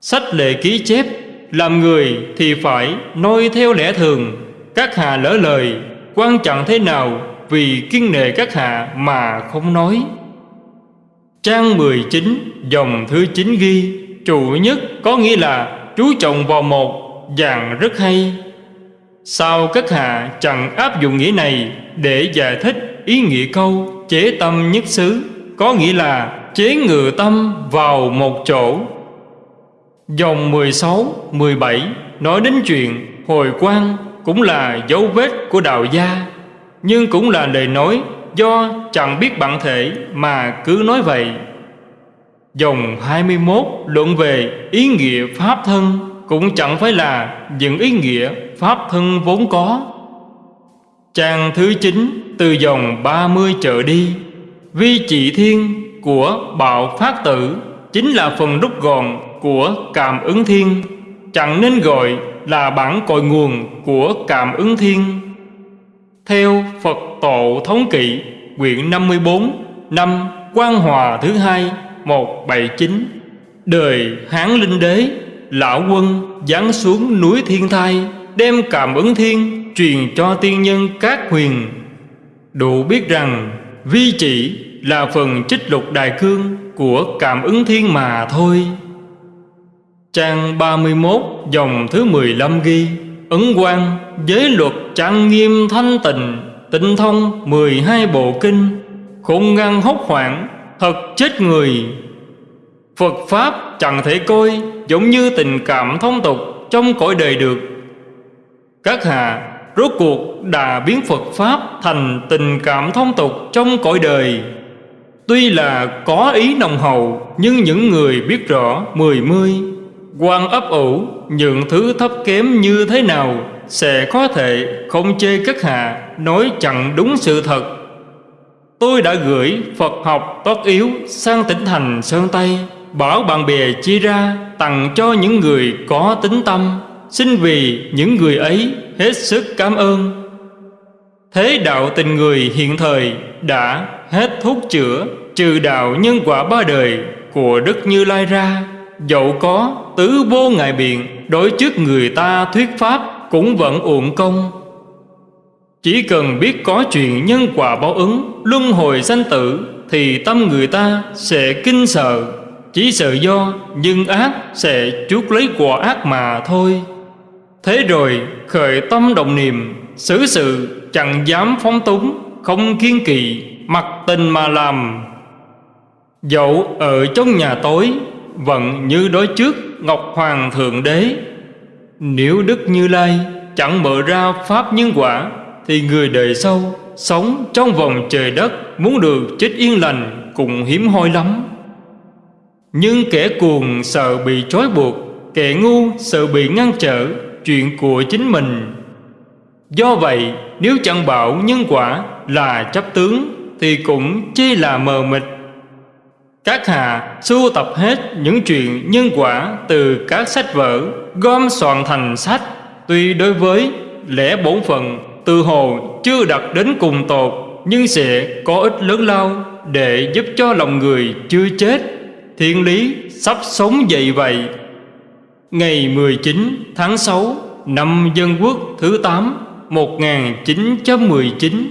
sách lệ ký chép, làm người thì phải noi theo lẽ thường, các hạ lỡ lời, quan trọng thế nào vì kiên nệ các hạ mà không nói trang 19 dòng thứ 9 ghi chủ nhất có nghĩa là chú trọng vào một dạng rất hay. Sao các hạ chẳng áp dụng nghĩa này để giải thích ý nghĩa câu chế tâm nhất xứ có nghĩa là chế ngự tâm vào một chỗ. Dòng 16, 17 nói đến chuyện hồi quan cũng là dấu vết của đạo gia Nhưng cũng là lời nói do chẳng biết bản thể mà cứ nói vậy. Dòng 21 luận về ý nghĩa pháp thân Cũng chẳng phải là những ý nghĩa pháp thân vốn có. Trang thứ 9 từ dòng 30 trở đi, Vi trị thiên của bạo phát tử Chính là phần rút gọn của cảm ứng thiên. Chẳng nên gọi là bản cội nguồn của cảm ứng thiên. Theo Phật Tổ Thống Kỵ Quyển 54 Năm Quang Hòa thứ hai 179 Đời Hán Linh Đế, Lão quân giáng xuống núi Thiên Thai, Đem cảm ứng thiên truyền cho tiên nhân các huyền. Đủ biết rằng, vi chỉ là phần trích lục đại cương của cảm ứng thiên mà thôi. Trang 31 dòng thứ 15 ghi. Ấn quang giới luật trang nghiêm thanh tịnh, Tinh thông 12 bộ kinh, Khôn ngăn hốc hoảng, Thật chết người. Phật Pháp chẳng thể coi Giống như tình cảm thông tục Trong cõi đời được. Các hạ rốt cuộc đã biến Phật Pháp thành tình cảm thông tục trong cõi đời. Tuy là có ý nồng hậu, Nhưng những người biết rõ mười mươi quan ấp ủ những thứ thấp kém như thế nào Sẽ có thể không chê các hạ Nói chẳng đúng sự thật. Tôi đã gửi Phật học tốt yếu sang tỉnh thành Sơn Tây, Bảo bạn bè chia ra tặng cho những người có tính tâm. Xin vì những người ấy hết sức cảm ơn. Thế đạo tình người hiện thời đã hết thuốc chữa, Trừ đạo nhân quả ba đời của Đức Như Lai ra. Dẫu có tứ vô ngại biện, Đối trước người ta thuyết pháp cũng vẫn uổng công. Chỉ cần biết có chuyện nhân quả báo ứng, Luân hồi sanh tử, Thì tâm người ta sẽ kinh sợ. Chỉ sợ do nhân ác sẽ chuốc lấy quả ác mà thôi. Thế rồi, khởi tâm động niệm, Xử sự, chẳng dám phóng túng, Không kiên kỵ, Mặc tình mà làm. Dẫu ở trong nhà tối vẫn như đối trước Ngọc Hoàng Thượng Đế. Nếu Đức Như Lai Chẳng mở ra Pháp nhân quả, Thì người đời sau Sống trong vòng trời đất, Muốn được chết yên lành Cũng hiếm hoi lắm. Nhưng kẻ cuồng sợ bị trói buộc, Kẻ ngu sợ bị ngăn trở, chuyện của chính mình. Do vậy, nếu chẳng bảo nhân quả là chấp tướng, Thì cũng chỉ là mờ mịt. Các hạ sưu tập hết những chuyện nhân quả Từ các sách vở, gom soạn thành sách. Tuy đối với lẽ bổn phận, Từ hồ chưa đặt đến cùng tột, Nhưng sẽ có ích lớn lao Để giúp cho lòng người chưa chết. Thiên lý sắp sống dậy vậy. Ngày 19 tháng 6 năm Dân Quốc thứ 8 1919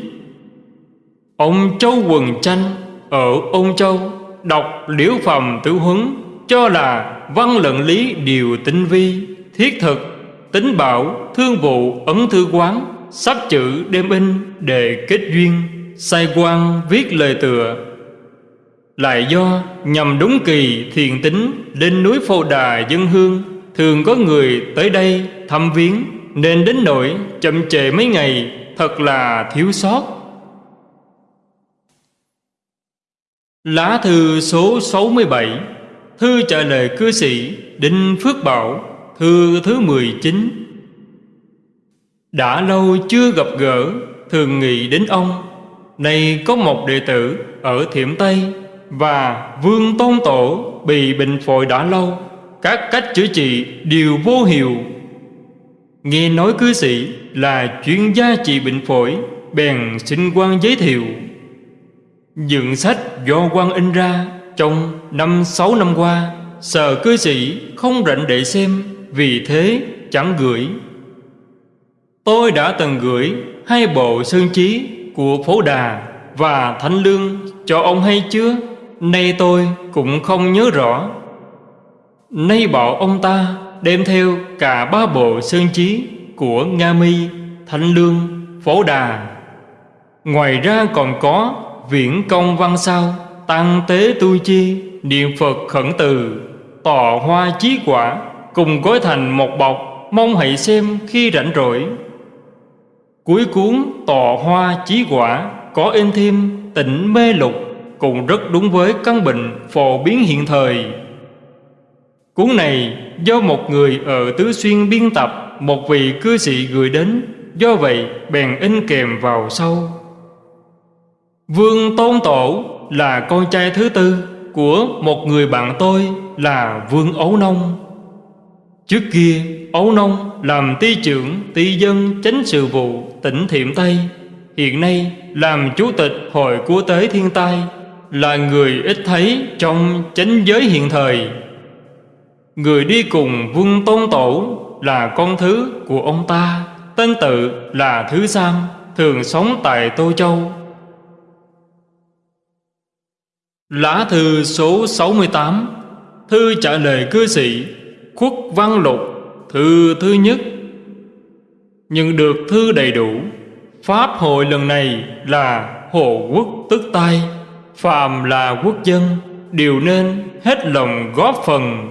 Ông Châu Quần Tranh ở Ôn Châu. Đọc Liễu Phẩm Tử Huấn, Cho là văn luận lý điều tinh vi, Thiết thực, Tính bảo, Thương vụ, Ấn thư quán Sắp chữ đêm in Để kết duyên Sai quan viết lời tựa. Lại do nhằm đúng kỳ thiền tính Lên núi Phô Đà dân hương, Thường có người tới đây thăm viếng, Nên đến nỗi chậm trễ mấy ngày Thật là thiếu sót. Lá thư số 67 Thư trả lời cư sĩ Đinh Phước Bảo, Thư thứ 19 Đã lâu chưa gặp gỡ, Thường nghĩ đến ông. Nay có một đệ tử ở Thiểm Tây Và Vương Tôn Tổ bị bệnh phổi đã lâu. Các cách chữa trị đều vô hiệu. Nghe nói cư sĩ là chuyên gia trị bệnh phổi, Bèn xin quan giới thiệu. Dựng sách do quan in ra Trong năm sáu năm qua Sợ cư sĩ không rảnh để xem Vì thế chẳng gửi Tôi đã từng gửi hai bộ sơn chí của Phổ Đà và thánh Lương cho ông hay chưa? Nay tôi cũng không nhớ rõ Nay bảo ông ta đem theo cả ba bộ sơn chí của Nga Mi, thánh Lương, Phổ Đà. Ngoài ra còn có viễn công văn sao, tăng tế tu chi, niệm Phật khẩn từ, tọa hoa chí quả, cùng gói thành một bọc, mong hãy xem khi rảnh rỗi. Cuối cuốn tọa hoa chí quả có in thêm tỉnh mê lục, cũng rất đúng với căn bệnh phổ biến hiện thời. Cuốn này do một người ở Tứ Xuyên biên tập Một vị cư sĩ gửi đến Do vậy bèn in kèm vào sau Vương Tôn Tổ là con trai thứ tư Của một người bạn tôi là Vương Ấu Nông. Trước kia, Ấu Nông làm ty trưởng ty dân chánh sự vụ tỉnh Thiểm Tây. Hiện nay làm chủ tịch Hội Quốc tế Thiên tai, Là người ít thấy trong chánh giới hiện thời. Người đi cùng Vương Tôn Tổ là con thứ của ông ta, Tên tự là Thứ Sam, Thường sống tại Tô Châu. Lá thư số 68 Thư trả lời cư sĩ, Khuất Văn Lục, Thư thứ nhất. Nhận được thư đầy đủ, Pháp hội lần này là hộ Quốc tức tay Phàm là quốc dân, Đều nên hết lòng góp phần.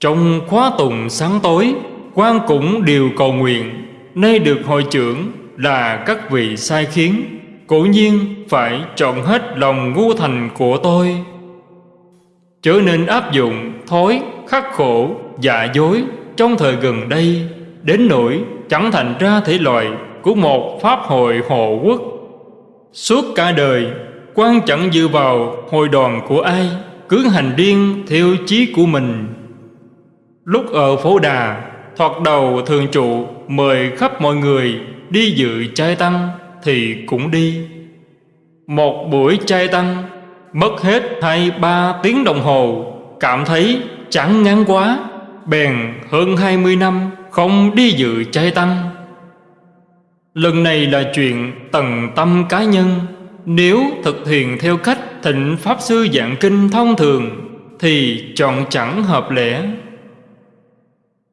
Trong khóa tùng sáng tối, quan cũng đều cầu nguyện, Nay được hội trưởng là các vị sai khiến. Cố nhiên phải chọn hết lòng ngu thành của tôi. Chớ nên áp dụng thói khắc khổ dạ dối Trong thời gần đây, Đến nỗi chẳng thành ra thể loại Của một pháp hội hộ quốc. Suốt cả đời, quan chẳng dựa vào hội đoàn của ai, Cứ hành điên theo chí của mình. Lúc ở phố đà, Thoạt đầu thường trụ mời khắp mọi người đi dự trai tăng thì cũng đi. Một buổi chay tăng mất hết hai ba tiếng đồng hồ, cảm thấy chẳng ngắn quá, bèn hơn hai mươi năm không đi dự chay tăng. Lần này là chuyện tầng tâm cá nhân, nếu thực hiện theo cách thịnh Pháp Sư dạng kinh thông thường thì chọn chẳng hợp lẽ.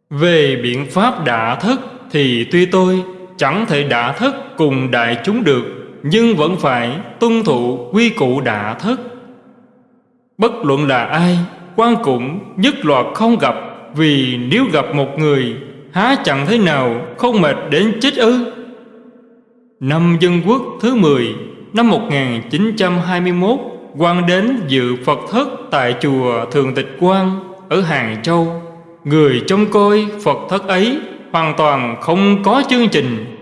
Về biện pháp đã thức thì tuy tôi chẳng thể đã thức cùng đại chúng được nhưng vẫn phải tuân thủ quy củ đã thất Bất luận là ai, quan cũng nhất loạt không gặp vì nếu gặp một người há chẳng thế nào không mệt đến chết ư. Năm Dân Quốc thứ 10 năm 1921 quan đến dự Phật thất tại chùa Thường Tịch Quang ở Hàng Châu. Người trông coi Phật thất ấy hoàn toàn không có chương trình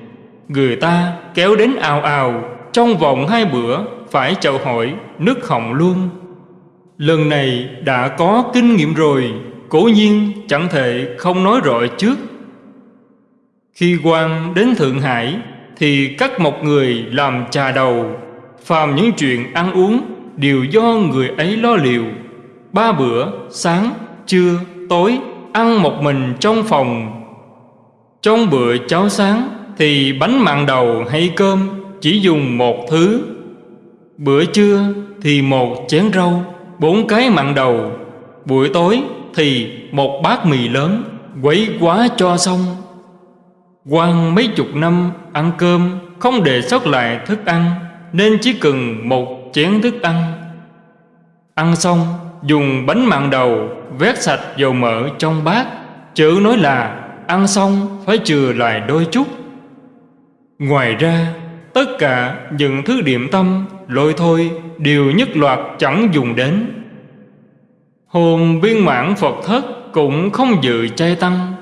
Người ta kéo đến ào ào Trong vòng hai bữa phải chào hỏi nước hồng luôn. Lần này đã có kinh nghiệm rồi Cố nhiên chẳng thể không nói rõ trước. Khi quan đến Thượng Hải Thì cắt một người làm trà đầu Phàm những chuyện ăn uống Đều do người ấy lo liệu. Ba bữa, sáng, trưa, tối Ăn một mình trong phòng. Trong bữa cháo sáng thì bánh mặn đầu hay cơm chỉ dùng một thứ. Bữa trưa thì một chén rau, bốn cái mặn đầu. Buổi tối thì một bát mì lớn, quấy quá cho xong. Quang mấy chục năm ăn cơm không để sót lại thức ăn nên chỉ cần một chén thức ăn. Ăn xong dùng bánh mặn đầu vét sạch dầu mỡ trong bát, chữ nói là ăn xong phải chừa lại đôi chút ngoài ra, tất cả những thứ điểm tâm, lôi thôi đều nhất loạt chẳng dùng đến. Hôm viên mãn phật thất cũng không dự chai tăng.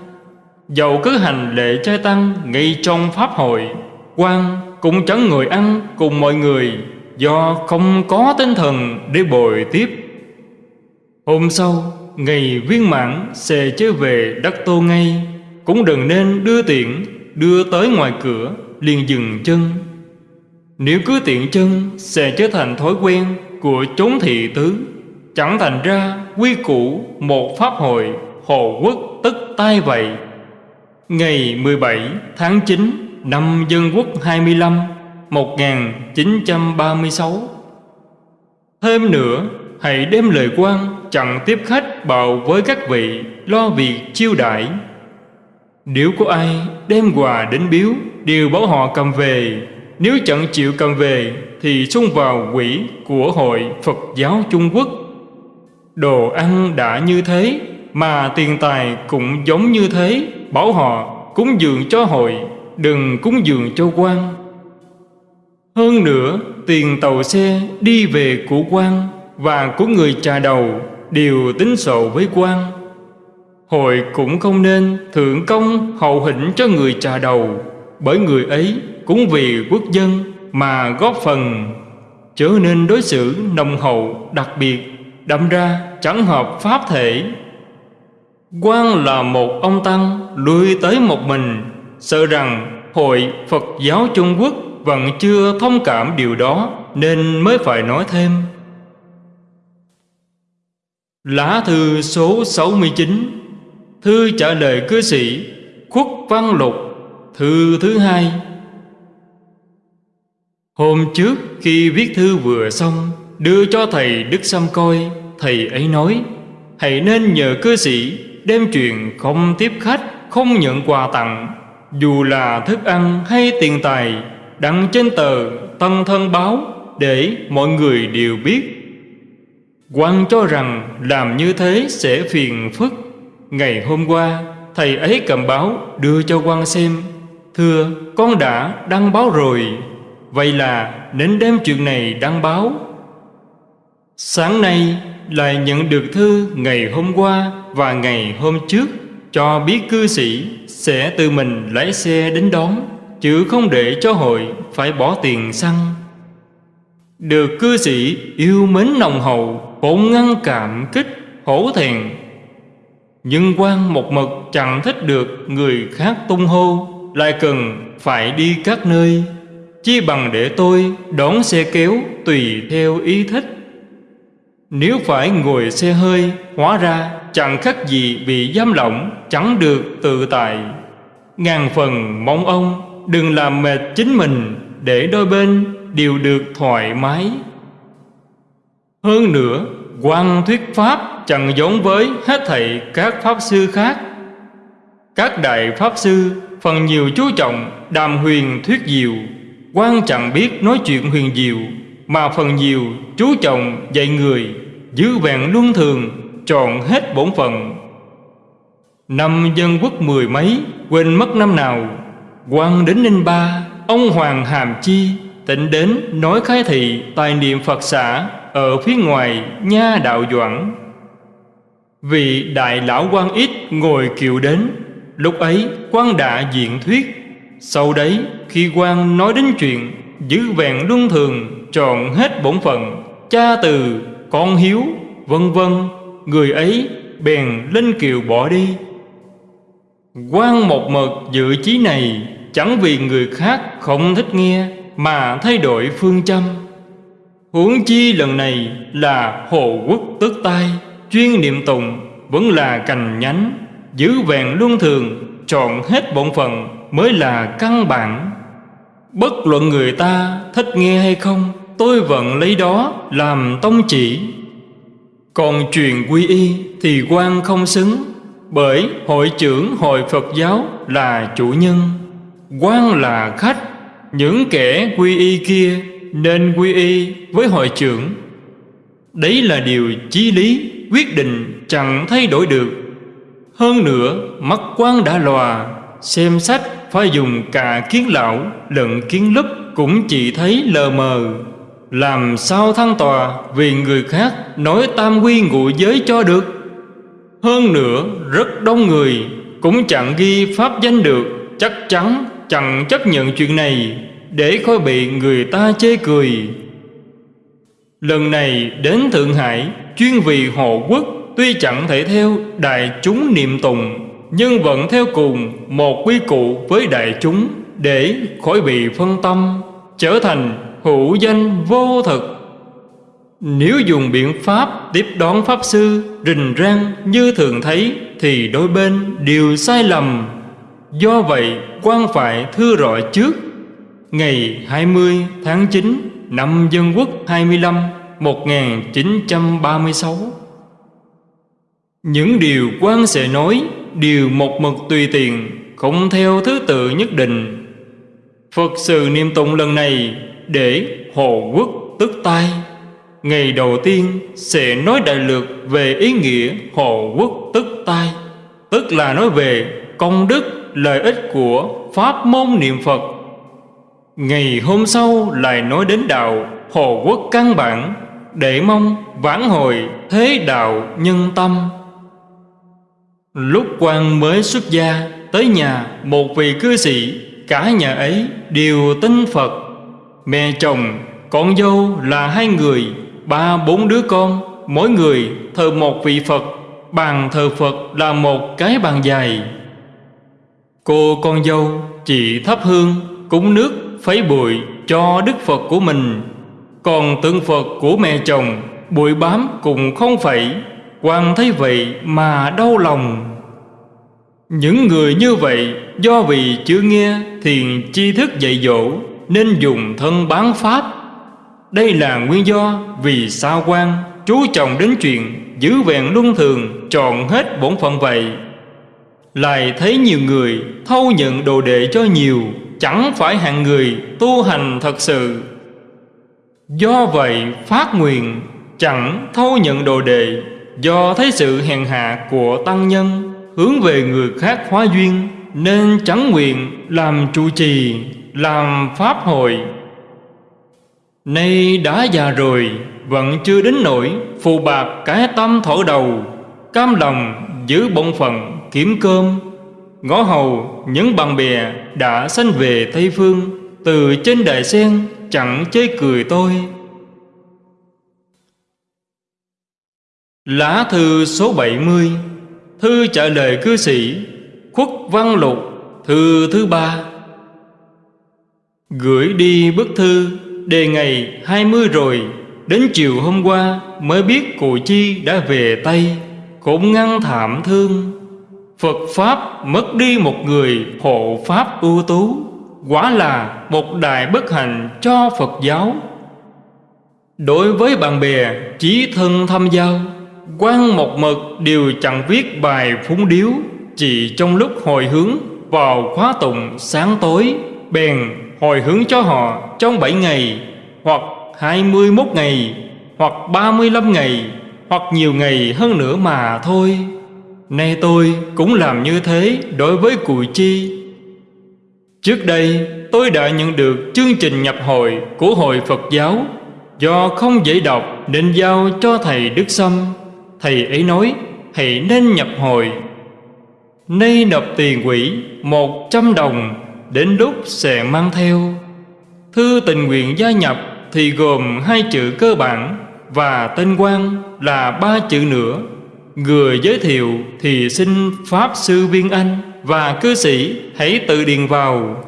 Dầu cứ hành lễ chai tăng ngay trong pháp hội, quan cũng chẳng người ăn cùng mọi người, do không có tinh thần để bồi tiếp. Hôm sau, ngày viên mãn sẽ trở về đất tô ngay. Cũng đừng nên đưa tiện đưa tới ngoài cửa liền dừng chân. Nếu cứ tiện chân, sẽ trở thành thói quen của chốn thị tứ. Chẳng thành ra, quy củ một pháp hội hồ quốc tức tai vậy ngày 17 tháng 9 năm Dân Quốc 25 1936 Thêm nữa, Hãy đem lời quan chẳng tiếp khách bào với các vị Lo việc chiêu đãi. Nếu có ai đem quà đến biếu Đều bảo họ cầm về. Nếu chẳng chịu cầm về, Thì xung vào quỹ của Hội Phật giáo Trung Quốc. Đồ ăn đã như thế, Mà tiền tài cũng giống như thế. Bảo họ cúng dường cho hội, Đừng cúng dường cho quan. Hơn nữa, Tiền tàu xe đi về của quan Và của người trà đầu Đều tính sổ với quan. Hội cũng không nên thượng công hậu hĩnh cho người trà đầu. Bởi người ấy cũng vì quốc dân mà góp phần trở nên đối xử nồng hậu đặc biệt đậm ra chẳng hợp pháp thể. Quan là một ông Tăng lui tới một mình, Sợ rằng Hội Phật giáo Trung Quốc vẫn chưa thông cảm điều đó Nên mới phải nói thêm. Lá thư số 69 Thư trả lời cư sĩ Khuất Văn Lục. Thư thứ hai. Hôm trước khi viết thư vừa xong, Đưa cho thầy Đức Sâm coi, Thầy ấy nói, Hãy nên nhờ cư sĩ Đem chuyện không tiếp khách, Không nhận quà tặng. Dù là thức ăn hay tiền tài, Đăng trên tờ Tân Thân Báo Để mọi người đều biết. Quan cho rằng làm như thế sẽ phiền phức. Ngày hôm qua, Thầy ấy cầm báo đưa cho quan xem. Thưa, con đã đăng báo rồi. Vậy là đến đêm chuyện này đăng báo. Sáng nay lại nhận được thư ngày hôm qua và ngày hôm trước Cho biết cư sĩ sẽ tự mình lái xe đến đón, Chứ không để cho hội phải bỏ tiền xăng. Được cư sĩ yêu mến nồng hậu Bỗng ngăn cảm kích, hổ thẹn. Nhưng quan một mực chẳng thích được người khác tung hô. Lại cần phải đi các nơi, Chi bằng để tôi đón xe kéo tùy theo ý thích. Nếu phải ngồi xe hơi, Hóa ra chẳng khác gì bị giam lỏng, Chẳng được tự tại. Ngàn phần mong ông, đừng làm mệt chính mình, Để đôi bên đều được thoải mái. Hơn nữa, quan thuyết Pháp chẳng giống với hết thảy các Pháp Sư khác. Các Đại Pháp Sư phần nhiều chú trọng đàm huyền thuyết diệu, quan chẳng biết nói chuyện huyền diệu, Mà phần nhiều chú trọng dạy người, Giữ vẹn luân thường, Trọn hết bổn phận. Năm dân quốc mười mấy, Quên mất năm nào, quan đến Ninh Ba, Ông Hoàng Hàm Chi tỉnh đến nói khai thị Tài niệm Phật xã Ở phía ngoài nha đạo doãn. Vì đại lão quan ít ngồi kiệu đến Lúc ấy quan đã diện thuyết. Sau đấy khi quan nói đến chuyện Giữ vẹn luân thường Trọn hết bổn phận Cha từ, con hiếu, vân vân Người ấy bèn lên kiều bỏ đi. Quan một mực dự chí này Chẳng vì người khác không thích nghe Mà thay đổi phương châm. Huống chi lần này là Hồ Quốc tức tai Chuyên niệm tùng vẫn là cành nhánh. Giữ vẹn luân thường, Trọn hết bổn phận mới là căn bản. Bất luận người ta thích nghe hay không, Tôi vẫn lấy đó làm tông chỉ. Còn truyền quy y thì quan không xứng, Bởi hội trưởng hội Phật giáo là chủ nhân. Quan là khách, Những kẻ quy y kia nên quy y với hội trưởng. Đấy là điều chí lý, quyết định chẳng thay đổi được. Hơn nữa, mắt quan đã lòa, Xem sách phải dùng cả kiến lão lẫn kiến lúp Cũng chỉ thấy lờ mờ. Làm sao thăng tòa vì người khác nói tam quy ngụ giới cho được? Hơn nữa, rất đông người cũng chẳng ghi pháp danh được, Chắc chắn chẳng chấp nhận chuyện này Để khỏi bị người ta chê cười. Lần này đến Thượng Hải, Chuyên vì hộ quốc Tuy chẳng thể theo đại chúng niệm tùng, Nhưng vẫn theo cùng một quy cụ với đại chúng Để khỏi bị phân tâm, Trở thành hữu danh vô thực. Nếu dùng biện pháp tiếp đón Pháp Sư Rình rang như thường thấy, Thì đôi bên đều sai lầm. Do vậy, quan phải thưa rõ trước. Ngày 20 tháng 9 năm Dân Quốc 25 1936 những điều quan sẽ nói Đều một mực tùy tiền Không theo thứ tự nhất định. Phật sự niệm tụng lần này Để hộ Quốc tức tai. Ngày đầu tiên sẽ nói đại lược về ý nghĩa hộ Quốc tức tai, Tức là nói về công đức, lợi ích của pháp môn niệm Phật. Ngày hôm sau lại nói đến đạo hộ Quốc căn bản, Để mong vãn hồi thế đạo nhân tâm. Lúc quan mới xuất gia Tới nhà một vị cư sĩ Cả nhà ấy đều tin Phật. Mẹ chồng, con dâu là hai người Ba bốn đứa con Mỗi người thờ một vị Phật Bàn thờ Phật là một cái bàn dài. Cô con dâu chỉ thắp hương Cúng nước phấy bụi cho Đức Phật của mình. Còn tượng Phật của mẹ chồng Bụi bám cùng không phải quan thấy vậy mà đau lòng. Những người như vậy, Do vì chưa nghe thiền chi thức dạy dỗ, Nên dùng thân bán pháp. Đây là nguyên do vì sao quan Chú trọng đến chuyện Giữ vẹn luân thường chọn hết bổn phận vậy. Lại thấy nhiều người thâu nhận đồ đệ cho nhiều, Chẳng phải hạng người tu hành thật sự. Do vậy, phát nguyện, chẳng thâu nhận đồ đệ. Do thấy sự hèn hạ của tăng nhân Hướng về người khác hóa duyên, Nên chẳng nguyện làm trụ trì, Làm pháp hội. Nay đã già rồi, Vẫn chưa đến nỗi Phù bạc cái tâm thổ đầu, Cam lòng giữ bổn phận kiếm cơm. Ngõ hầu những bạn bè đã sanh về Tây Phương, Từ trên đại sen chẳng chế cười tôi. Lá thư số 70 Thư trả lời cư sĩ, Khuất Văn Lục, Thư thứ ba. Gửi đi bức thư, Đề ngày 20 rồi, Đến chiều hôm qua Mới biết cụ chi đã về Tây, Cũng ngăn thảm thương. Phật Pháp mất đi một người hộ Pháp ưu tú, Quả là một đại bất hạnh cho Phật giáo. Đối với bạn bè, chí thân thăm giao quan một mực đều chẳng viết bài phúng điếu, Chỉ trong lúc hồi hướng vào khóa tụng sáng tối, Bèn hồi hướng cho họ trong 7 ngày, Hoặc 21 ngày, Hoặc 35 ngày, Hoặc nhiều ngày hơn nữa mà thôi. Nay tôi cũng làm như thế đối với cụ chi. Trước đây, tôi đã nhận được chương trình nhập hội của Hội Phật giáo, Do không dễ đọc nên giao cho Thầy Đức Sâm. Thầy ấy nói, hãy nên nhập hội Nay nộp tiền quỹ một trăm đồng, Đến lúc sẽ mang theo. Thư tình nguyện gia nhập thì gồm hai chữ cơ bản Và tên quan là ba chữ nữa. Người giới thiệu thì xin Pháp Sư Viên Anh Và cư sĩ hãy tự điền vào.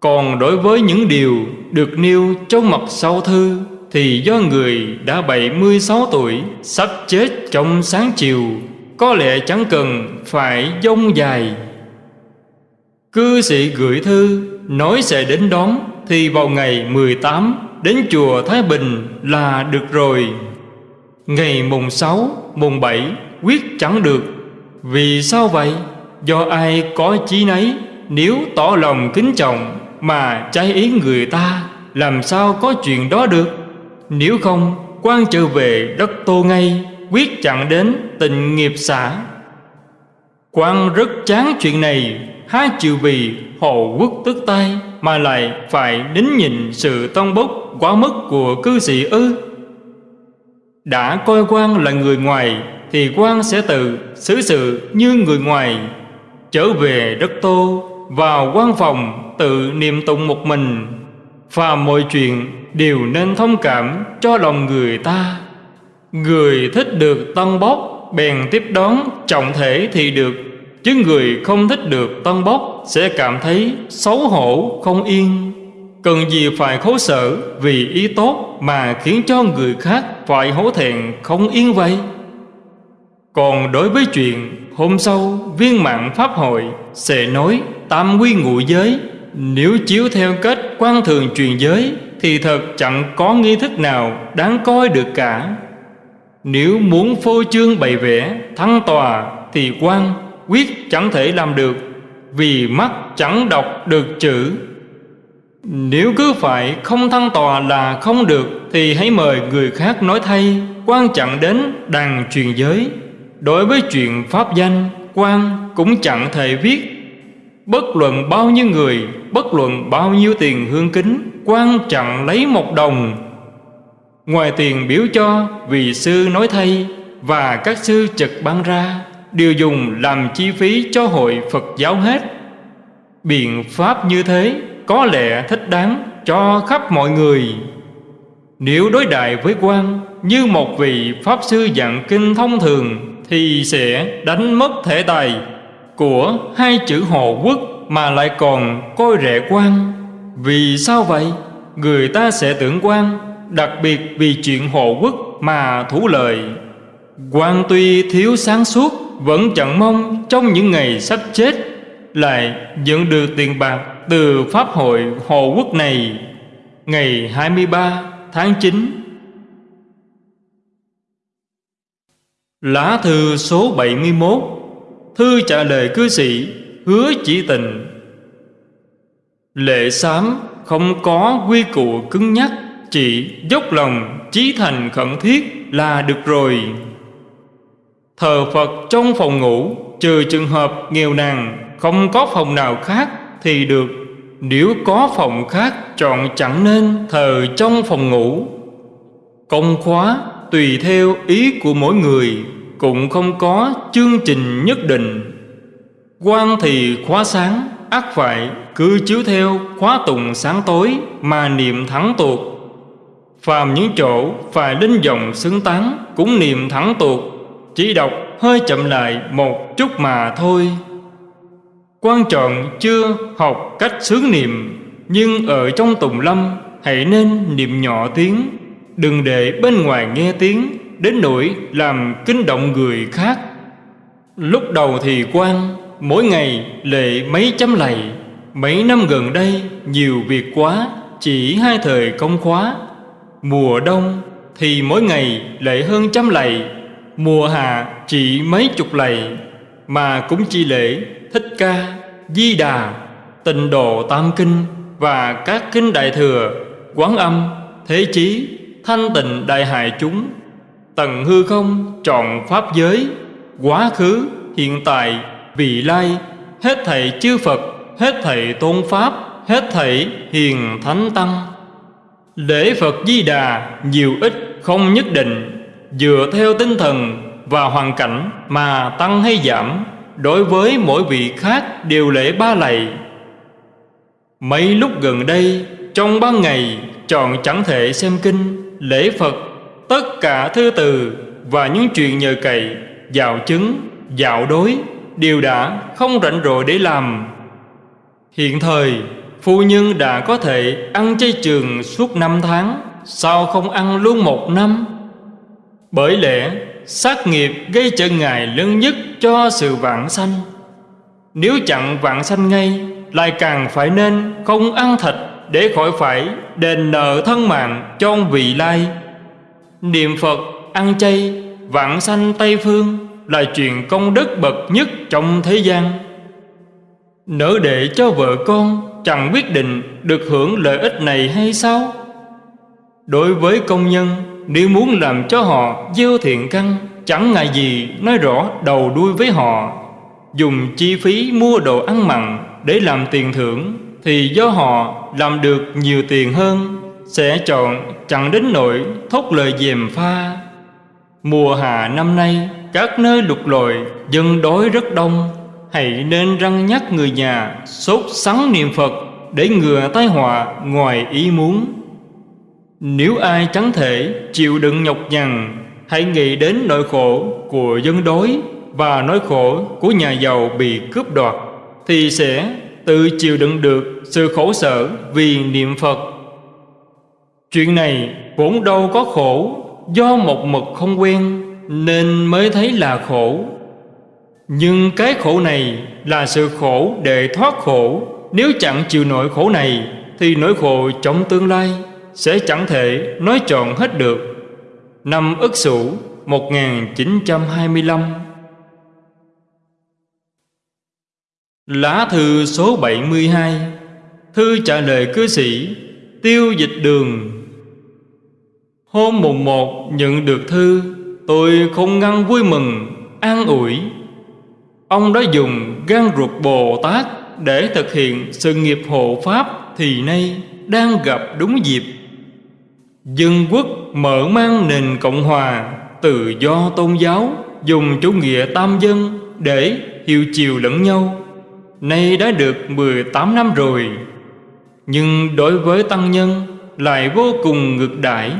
Còn đối với những điều được nêu trong mặt sau thư thì do người đã 76 tuổi, sắp chết trong sáng chiều, có lẽ chẳng cần phải dông dài. Cư sĩ gửi thư, nói sẽ đến đón, thì vào ngày 18 đến chùa Thái Bình là được rồi. Ngày mùng 6 mùng 7 quyết chẳng được. Vì sao vậy? Do ai có chí nấy, nếu tỏ lòng kính trọng mà trái ý người ta, làm sao có chuyện đó được? Nếu không, quan trở về đất tô ngay, Quyết chặn đến tình nghiệp xã. Quan rất chán chuyện này, Há chịu vì hồ quốc tức tay Mà lại phải đính nhìn sự tông bốc quá mức của cư sĩ ư. Đã coi quan là người ngoài Thì quan sẽ tự xử sự như người ngoài. Trở về đất tô, Vào quan phòng tự niệm tụng một mình. Và mọi chuyện đều nên thông cảm cho lòng người ta. Người thích được tân bốc, bèn tiếp đón trọng thể thì được. Chứ người không thích được tân bốc, sẽ cảm thấy xấu hổ, không yên. Cần gì phải khổ sở vì ý tốt mà khiến cho người khác phải hổ thẹn, không yên vậy? Còn đối với chuyện hôm sau viên mạng pháp hội, sẽ nói tam quy ngụ giới nếu chiếu theo cách quan thường truyền giới, thì thật chẳng có nghi thức nào đáng coi được cả. Nếu muốn phô trương bày vẽ, thăng tòa, thì quan quyết chẳng thể làm được, vì mắt chẳng đọc được chữ. Nếu cứ phải không thăng tòa là không được, thì hãy mời người khác nói thay, quan chẳng đến đàn truyền giới. Đối với chuyện pháp danh, quan cũng chẳng thể viết Bất luận bao nhiêu người, Bất luận bao nhiêu tiền hương kính, quan trọng lấy một đồng. Ngoài tiền biểu cho Vì sư nói thay Và các sư trực ban ra, Đều dùng làm chi phí cho hội Phật giáo hết. Biện pháp như thế Có lẽ thích đáng cho khắp mọi người. Nếu đối đại với quan Như một vị Pháp sư dạng kinh thông thường Thì sẽ đánh mất thể tài. Của hai chữ hộ quốc Mà lại còn coi rẻ quan. Vì sao vậy? Người ta sẽ tưởng quan, Đặc biệt vì chuyện hộ quốc mà thủ lời. Quan tuy thiếu sáng suốt, Vẫn chẳng mong trong những ngày sắp chết Lại nhận được tiền bạc từ Pháp hội hộ quốc này. Ngày 23 tháng 9 Lá thư số 71 Thư trả lời cư sĩ, Hứa chỉ tình. Lệ xám không có quy củ cứng nhắc, Chỉ dốc lòng, chí thành khẩn thiết là được rồi. Thờ Phật trong phòng ngủ, Trừ trường hợp nghèo nàn, Không có phòng nào khác thì được. Nếu có phòng khác, Chọn chẳng nên thờ trong phòng ngủ. Công khóa tùy theo ý của mỗi người. Cũng không có chương trình nhất định. Quan thì khóa sáng, ác phải, cứ chiếu theo khóa tùng sáng tối mà niệm thắng tuột. Phàm những chỗ phải đinh dòng xứng tán cũng niệm thắng tuột, chỉ đọc hơi chậm lại một chút mà thôi. Quan trọng chưa học cách sướng niệm, nhưng ở trong tùng lâm hãy nên niệm nhỏ tiếng, đừng để bên ngoài nghe tiếng đến nỗi làm kinh động người khác. Lúc đầu thì quan, mỗi ngày lệ mấy chấm lầy mấy năm gần đây, nhiều việc quá, chỉ hai thời công khóa. Mùa đông thì mỗi ngày lệ hơn trăm lầy mùa hạ chỉ mấy chục lầy mà cũng chỉ lễ thích ca, di đà, tịnh độ tam kinh và các kinh đại thừa, quán âm, thế chí, thanh tịnh đại hại chúng tầng hư không trọn pháp giới, quá khứ, hiện tại, vị lai, hết thảy chư Phật, hết thảy tôn pháp, hết thảy hiền thánh tăng. Lễ Phật Di Đà nhiều ít không nhất định, dựa theo tinh thần và hoàn cảnh mà tăng hay giảm đối với mỗi vị khác đều lễ ba lạy. Mấy lúc gần đây, trong ban ngày chọn chẳng thể xem kinh, lễ Phật tất cả thư từ và những chuyện nhờ cậy, dạo chứng, dạo đối, đều đã không rảnh rỗi để làm. Hiện thời, Phu nhân đã có thể ăn chay trường suốt năm tháng, Sao không ăn luôn một năm? Bởi lẽ, sát nghiệp gây trở ngại lớn nhất cho sự vạn sanh. Nếu chặn vạn sanh ngay, Lại càng phải nên không ăn thịt Để khỏi phải đền nợ thân mạng cho vị lai. Niệm Phật ăn chay Vạn sanh Tây Phương là chuyện công đức bậc nhất trong thế gian Nỡ để cho vợ con chẳng quyết định được hưởng lợi ích này hay sao? Đối với công nhân, nếu muốn làm cho họ gieo thiện căn, chẳng ngại gì nói rõ đầu đuôi với họ. Dùng chi phí mua đồ ăn mặn để làm tiền thưởng, thì do họ làm được nhiều tiền hơn, sẽ chọn chẳng đến nỗi thốt lời dèm pha. Mùa hạ năm nay, các nơi lục lội, dân đói rất đông. Hãy nên răng nhắc người nhà sốt sắng niệm phật để ngừa tai họa ngoài ý muốn. Nếu ai chẳng thể chịu đựng nhọc nhằn, hãy nghĩ đến nỗi khổ của dân đói và nỗi khổ của nhà giàu bị cướp đoạt, thì sẽ tự chịu đựng được sự khổ sở vì niệm phật chuyện này vốn đâu có khổ. Do một mực không quen, nên mới thấy là khổ. Nhưng cái khổ này là sự khổ để thoát khổ. Nếu chẳng chịu nổi khổ này, thì nỗi khổ trong tương lai sẽ chẳng thể nói trọn hết được. Năm Ất Sửu 1925 Lá thư số 72 Thư trả lời cư sĩ, Tiêu dịch đường Hôm mùng một nhận được thư, Tôi không ngăn vui mừng, An ủi. Ông đã dùng gan ruột Bồ Tát Để thực hiện sự nghiệp hộ Pháp Thì nay đang gặp đúng dịp. Dân quốc mở mang nền Cộng Hòa Tự do tôn giáo, Dùng chủ nghĩa tam dân Để hiệu chiều lẫn nhau. Nay đã được 18 năm rồi, Nhưng đối với tăng nhân Lại vô cùng ngược đãi.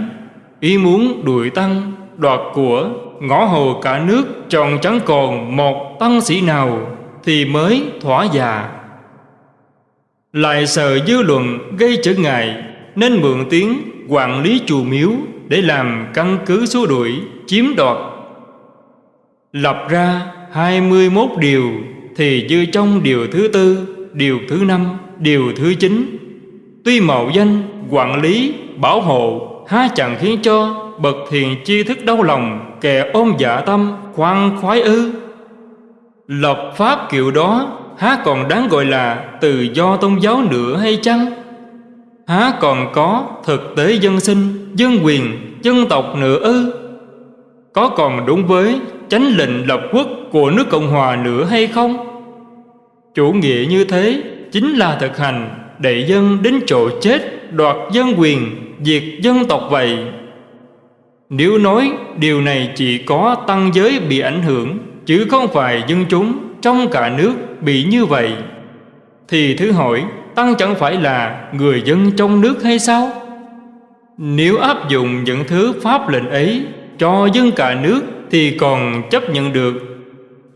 Ý muốn đuổi tăng, đoạt của, ngõ hồ cả nước, tròn chẳng còn một tăng sĩ nào thì mới thỏa dạ lại sợ dư luận gây trở ngại, nên mượn tiếng quản lý chùa miếu để làm căn cứ xua đuổi, chiếm đoạt. Lập ra 21 điều thì dư trong điều thứ tư, điều thứ năm, điều thứ chín. Tuy mạo danh, quản lý, bảo hộ há chẳng khiến cho bậc thiền chi thức đau lòng kẻ ôm dạ tâm khoan khoái ư. Lập pháp kiểu đó há còn đáng gọi là tự do tôn giáo nữa hay chăng? Há còn có thực tế dân sinh dân quyền dân tộc nữa ư? Có còn đúng với chánh lệnh lập quốc của nước Cộng Hòa nữa hay không? Chủ nghĩa như thế chính là thực hành đẩy dân đến chỗ chết, đoạt dân quyền, diệt dân tộc vậy. Nếu nói điều này chỉ có tăng giới bị ảnh hưởng, chứ không phải dân chúng trong cả nước bị như vậy, thì thứ hỏi tăng chẳng phải là người dân trong nước hay sao? Nếu áp dụng những thứ pháp lệnh ấy cho dân cả nước thì còn chấp nhận được.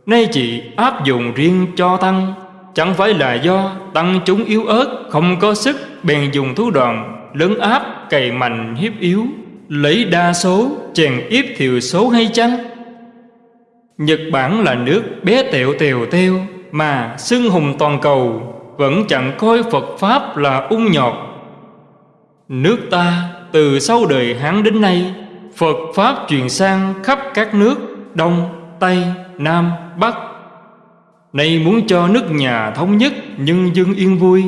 Nay chỉ áp dụng riêng cho tăng Chẳng phải là do tăng chúng yếu ớt Không có sức bèn dùng thủ đoạn Lấn áp cày mạnh hiếp yếu Lấy đa số chèn yếp thiểu số hay chăng? Nhật Bản là nước bé tẹo tèo teo Mà xưng hùng toàn cầu Vẫn chẳng coi Phật Pháp là ung nhọt. Nước ta từ sau đời Hán đến nay Phật Pháp truyền sang khắp các nước Đông, Tây, Nam, Bắc. Nay muốn cho nước nhà thống nhất nhân dân yên vui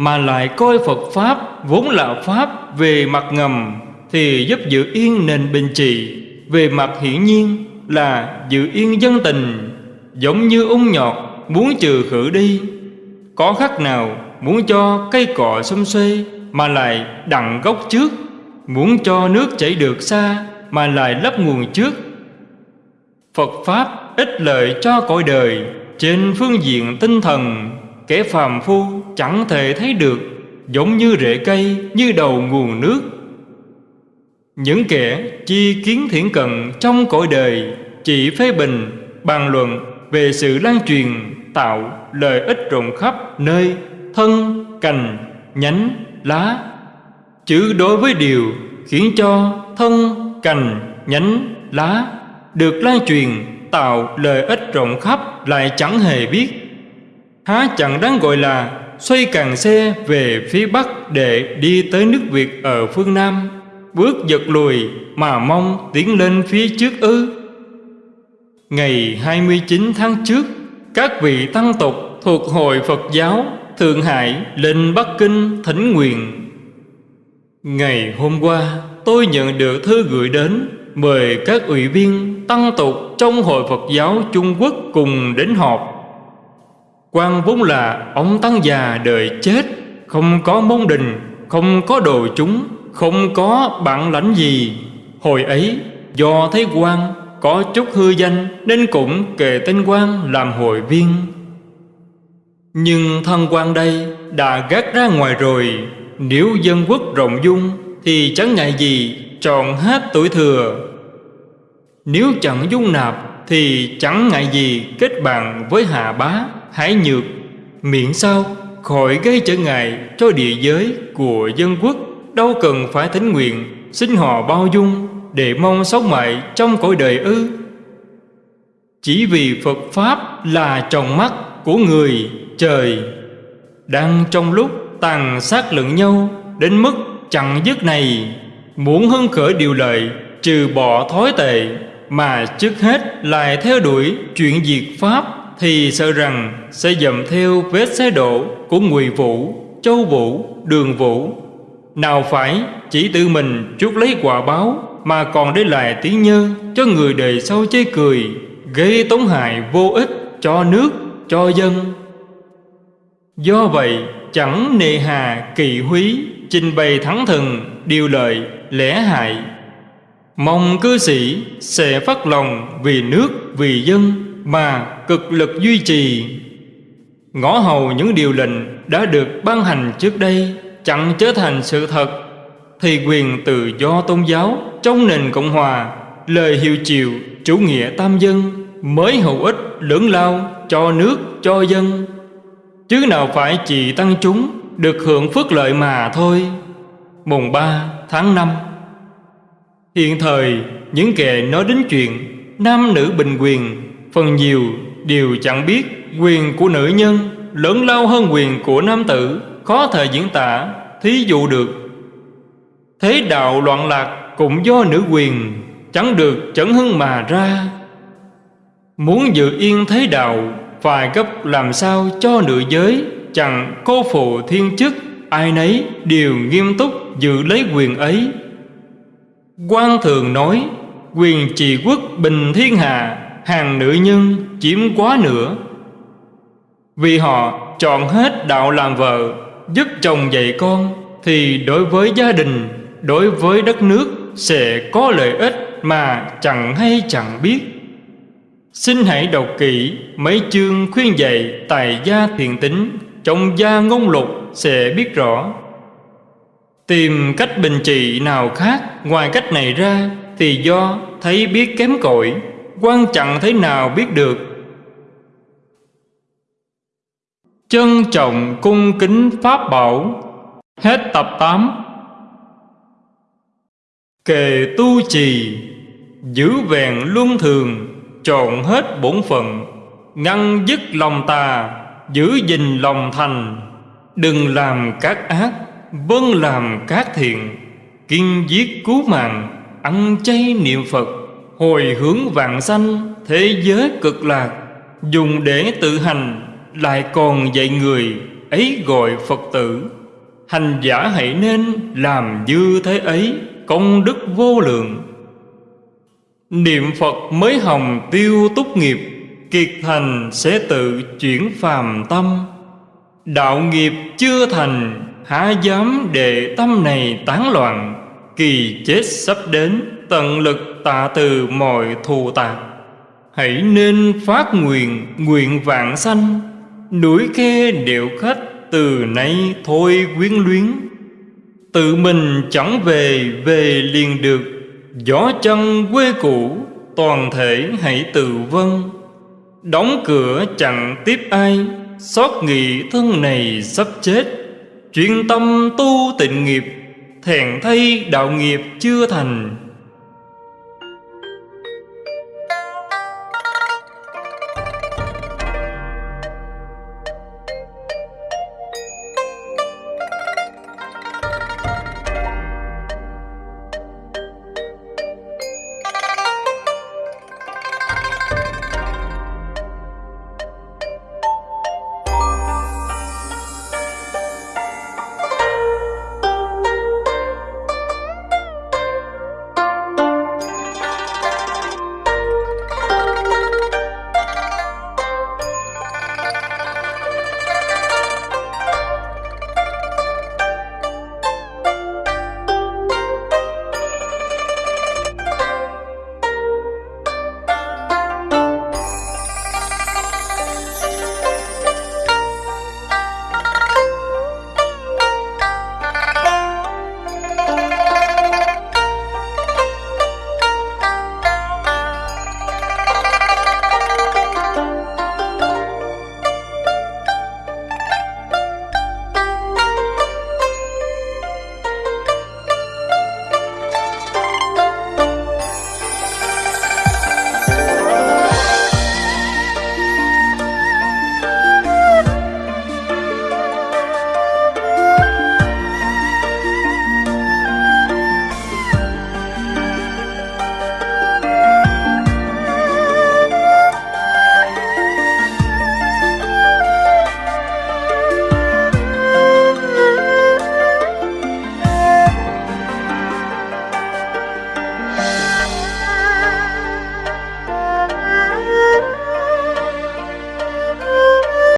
mà lại coi Phật Pháp vốn là Pháp về mặt ngầm Thì giúp giữ yên nền bình trị Về mặt hiển nhiên là giữ yên dân tình, Giống như ung nhọt muốn trừ khử đi. Có khác nào muốn cho cây cọ xum xuê Mà lại đặng gốc trước? Muốn cho nước chảy được xa Mà lại lấp nguồn trước? Phật Pháp ích lợi cho cõi đời trên phương diện tinh thần Kẻ phàm phu chẳng thể thấy được Giống như rễ cây Như đầu nguồn nước. Những kẻ chi kiến thiển cận Trong cõi đời Chỉ phê bình, bàn luận Về sự lan truyền Tạo lợi ích rộng khắp nơi Thân, cành, nhánh, lá. Chứ đối với điều Khiến cho thân, cành, nhánh, lá Được lan truyền tạo lợi ích rộng khắp lại chẳng hề biết há chẳng đáng gọi là xoay càng xe về phía bắc để đi tới nước việt ở phương nam. Bước giật lùi mà mong tiến lên phía trước ư. Ngày 29 tháng trước, các vị tăng tục thuộc hội Phật giáo Thượng Hải lên Bắc Kinh thỉnh nguyện. Ngày hôm qua, tôi nhận được thư gửi đến Mời các ủy viên tăng tục trong Hội Phật giáo Trung Quốc cùng đến họp quan vốn là ông tăng già đời chết Không có môn đình, không có đồ chúng Không có bạn lãnh gì. Hồi ấy do thấy quan có chút hư danh Nên cũng kề tên quan làm hội viên. Nhưng thân quan đây đã gác ra ngoài rồi. Nếu dân quốc rộng dung Thì chẳng ngại gì tròn hết tuổi thừa. Nếu chẳng dung nạp Thì chẳng ngại gì kết bạn với Hà Bá, Hải Nhược, Miễn sao khỏi gây trở ngại cho địa giới của dân quốc. Đâu cần phải thánh nguyện, Xin họ bao dung Để mong sống mãi trong cõi đời ư. Chỉ vì Phật Pháp là tròng mắt của người trời, Đang trong lúc tàn sát lẫn nhau, Đến mức chẳng dứt này. Muốn hưng khởi điều lợi, Trừ bỏ thói tệ, Mà trước hết lại theo đuổi chuyện diệt Pháp. Thì sợ rằng sẽ dậm theo vết xe đổ Của Ngụy Vũ, Châu Vũ, Đường Vũ. Nào phải chỉ tự mình chuốc lấy quả báo Mà còn để lại tiếng nhơ Cho người đời sau chê cười Gây tổn hại vô ích cho nước, cho dân. Do vậy chẳng nề hà kỳ húy Trình bày thắng thần, điều lợi lẽ hại. Mong cư sĩ sẽ phát lòng vì nước, vì dân Mà cực lực duy trì. Ngõ hầu những điều lệnh đã được ban hành trước đây Chẳng trở thành sự thật Thì quyền tự do tôn giáo trong nền Cộng Hòa Lời hiệu chiều chủ nghĩa tam dân Mới hữu ích lớn lao cho nước, cho dân. Chứ nào phải chỉ tăng chúng được hưởng phước lợi mà thôi. Mùng 3 tháng 5 Hiện thời những kẻ nói đến chuyện Nam nữ bình quyền Phần nhiều đều chẳng biết Quyền của nữ nhân lớn lao hơn quyền của nam tử, Khó thể diễn tả, Thí dụ được. Thế đạo loạn lạc cũng do nữ quyền, Chẳng được chẩn hưng mà ra. Muốn giữ yên thế đạo, Phải gấp làm sao cho nữ giới, Chẳng cô phụ thiên chức, Ai nấy đều nghiêm túc giữ lấy quyền ấy. Quan thường nói, Quyền trị quốc bình thiên hạ hàng nữ nhân chiếm quá nửa. Vì họ chọn hết đạo làm vợ Dứt chồng dạy con, Thì đối với gia đình, Đối với đất nước Sẽ có lợi ích mà chẳng hay chẳng biết. Xin hãy đọc kỹ mấy chương khuyên dạy tài gia thiện tính, Trong gia ngôn lục sẽ biết rõ. Tìm cách bình trị nào khác, ngoài cách này ra Thì do thấy biết kém cỏi quan chẳng thế nào biết được. Trân trọng cung kính Pháp Bảo, Hết tập 8 Kề tu trì, Giữ vẹn luân thường Trộn hết bổn phận, Ngăn dứt lòng tà, Giữ gìn lòng thành. Đừng làm các ác Vâng làm các thiện, Kiên giết cứu mạng, Ăn chay niệm Phật. Hồi hướng vạn sanh, Thế giới cực lạc, Dùng để tự hành Lại còn dạy người Ấy gọi Phật tử. Hành giả hãy nên làm như thế ấy, Công đức vô lượng. Niệm Phật mới hồng tiêu túc nghiệp, Kiệt thành sẽ tự chuyển phàm tâm. Đạo nghiệp chưa thành, Há dám để tâm này tán loạn, Kỳ chết sắp đến, Tận lực tạ từ mọi thù tạc Hãy nên phát nguyện Nguyện vạn sanh. Núi khe điệu khách Từ nay thôi quyến luyến. Tự mình chẳng về Về liền được. Gió chân quê cũ, Toàn thể hãy tự vân Đóng cửa chẳng tiếp ai, Xót nghị thân này sắp chết. Chuyên tâm tu tịnh nghiệp Thẹn thay đạo nghiệp chưa thành.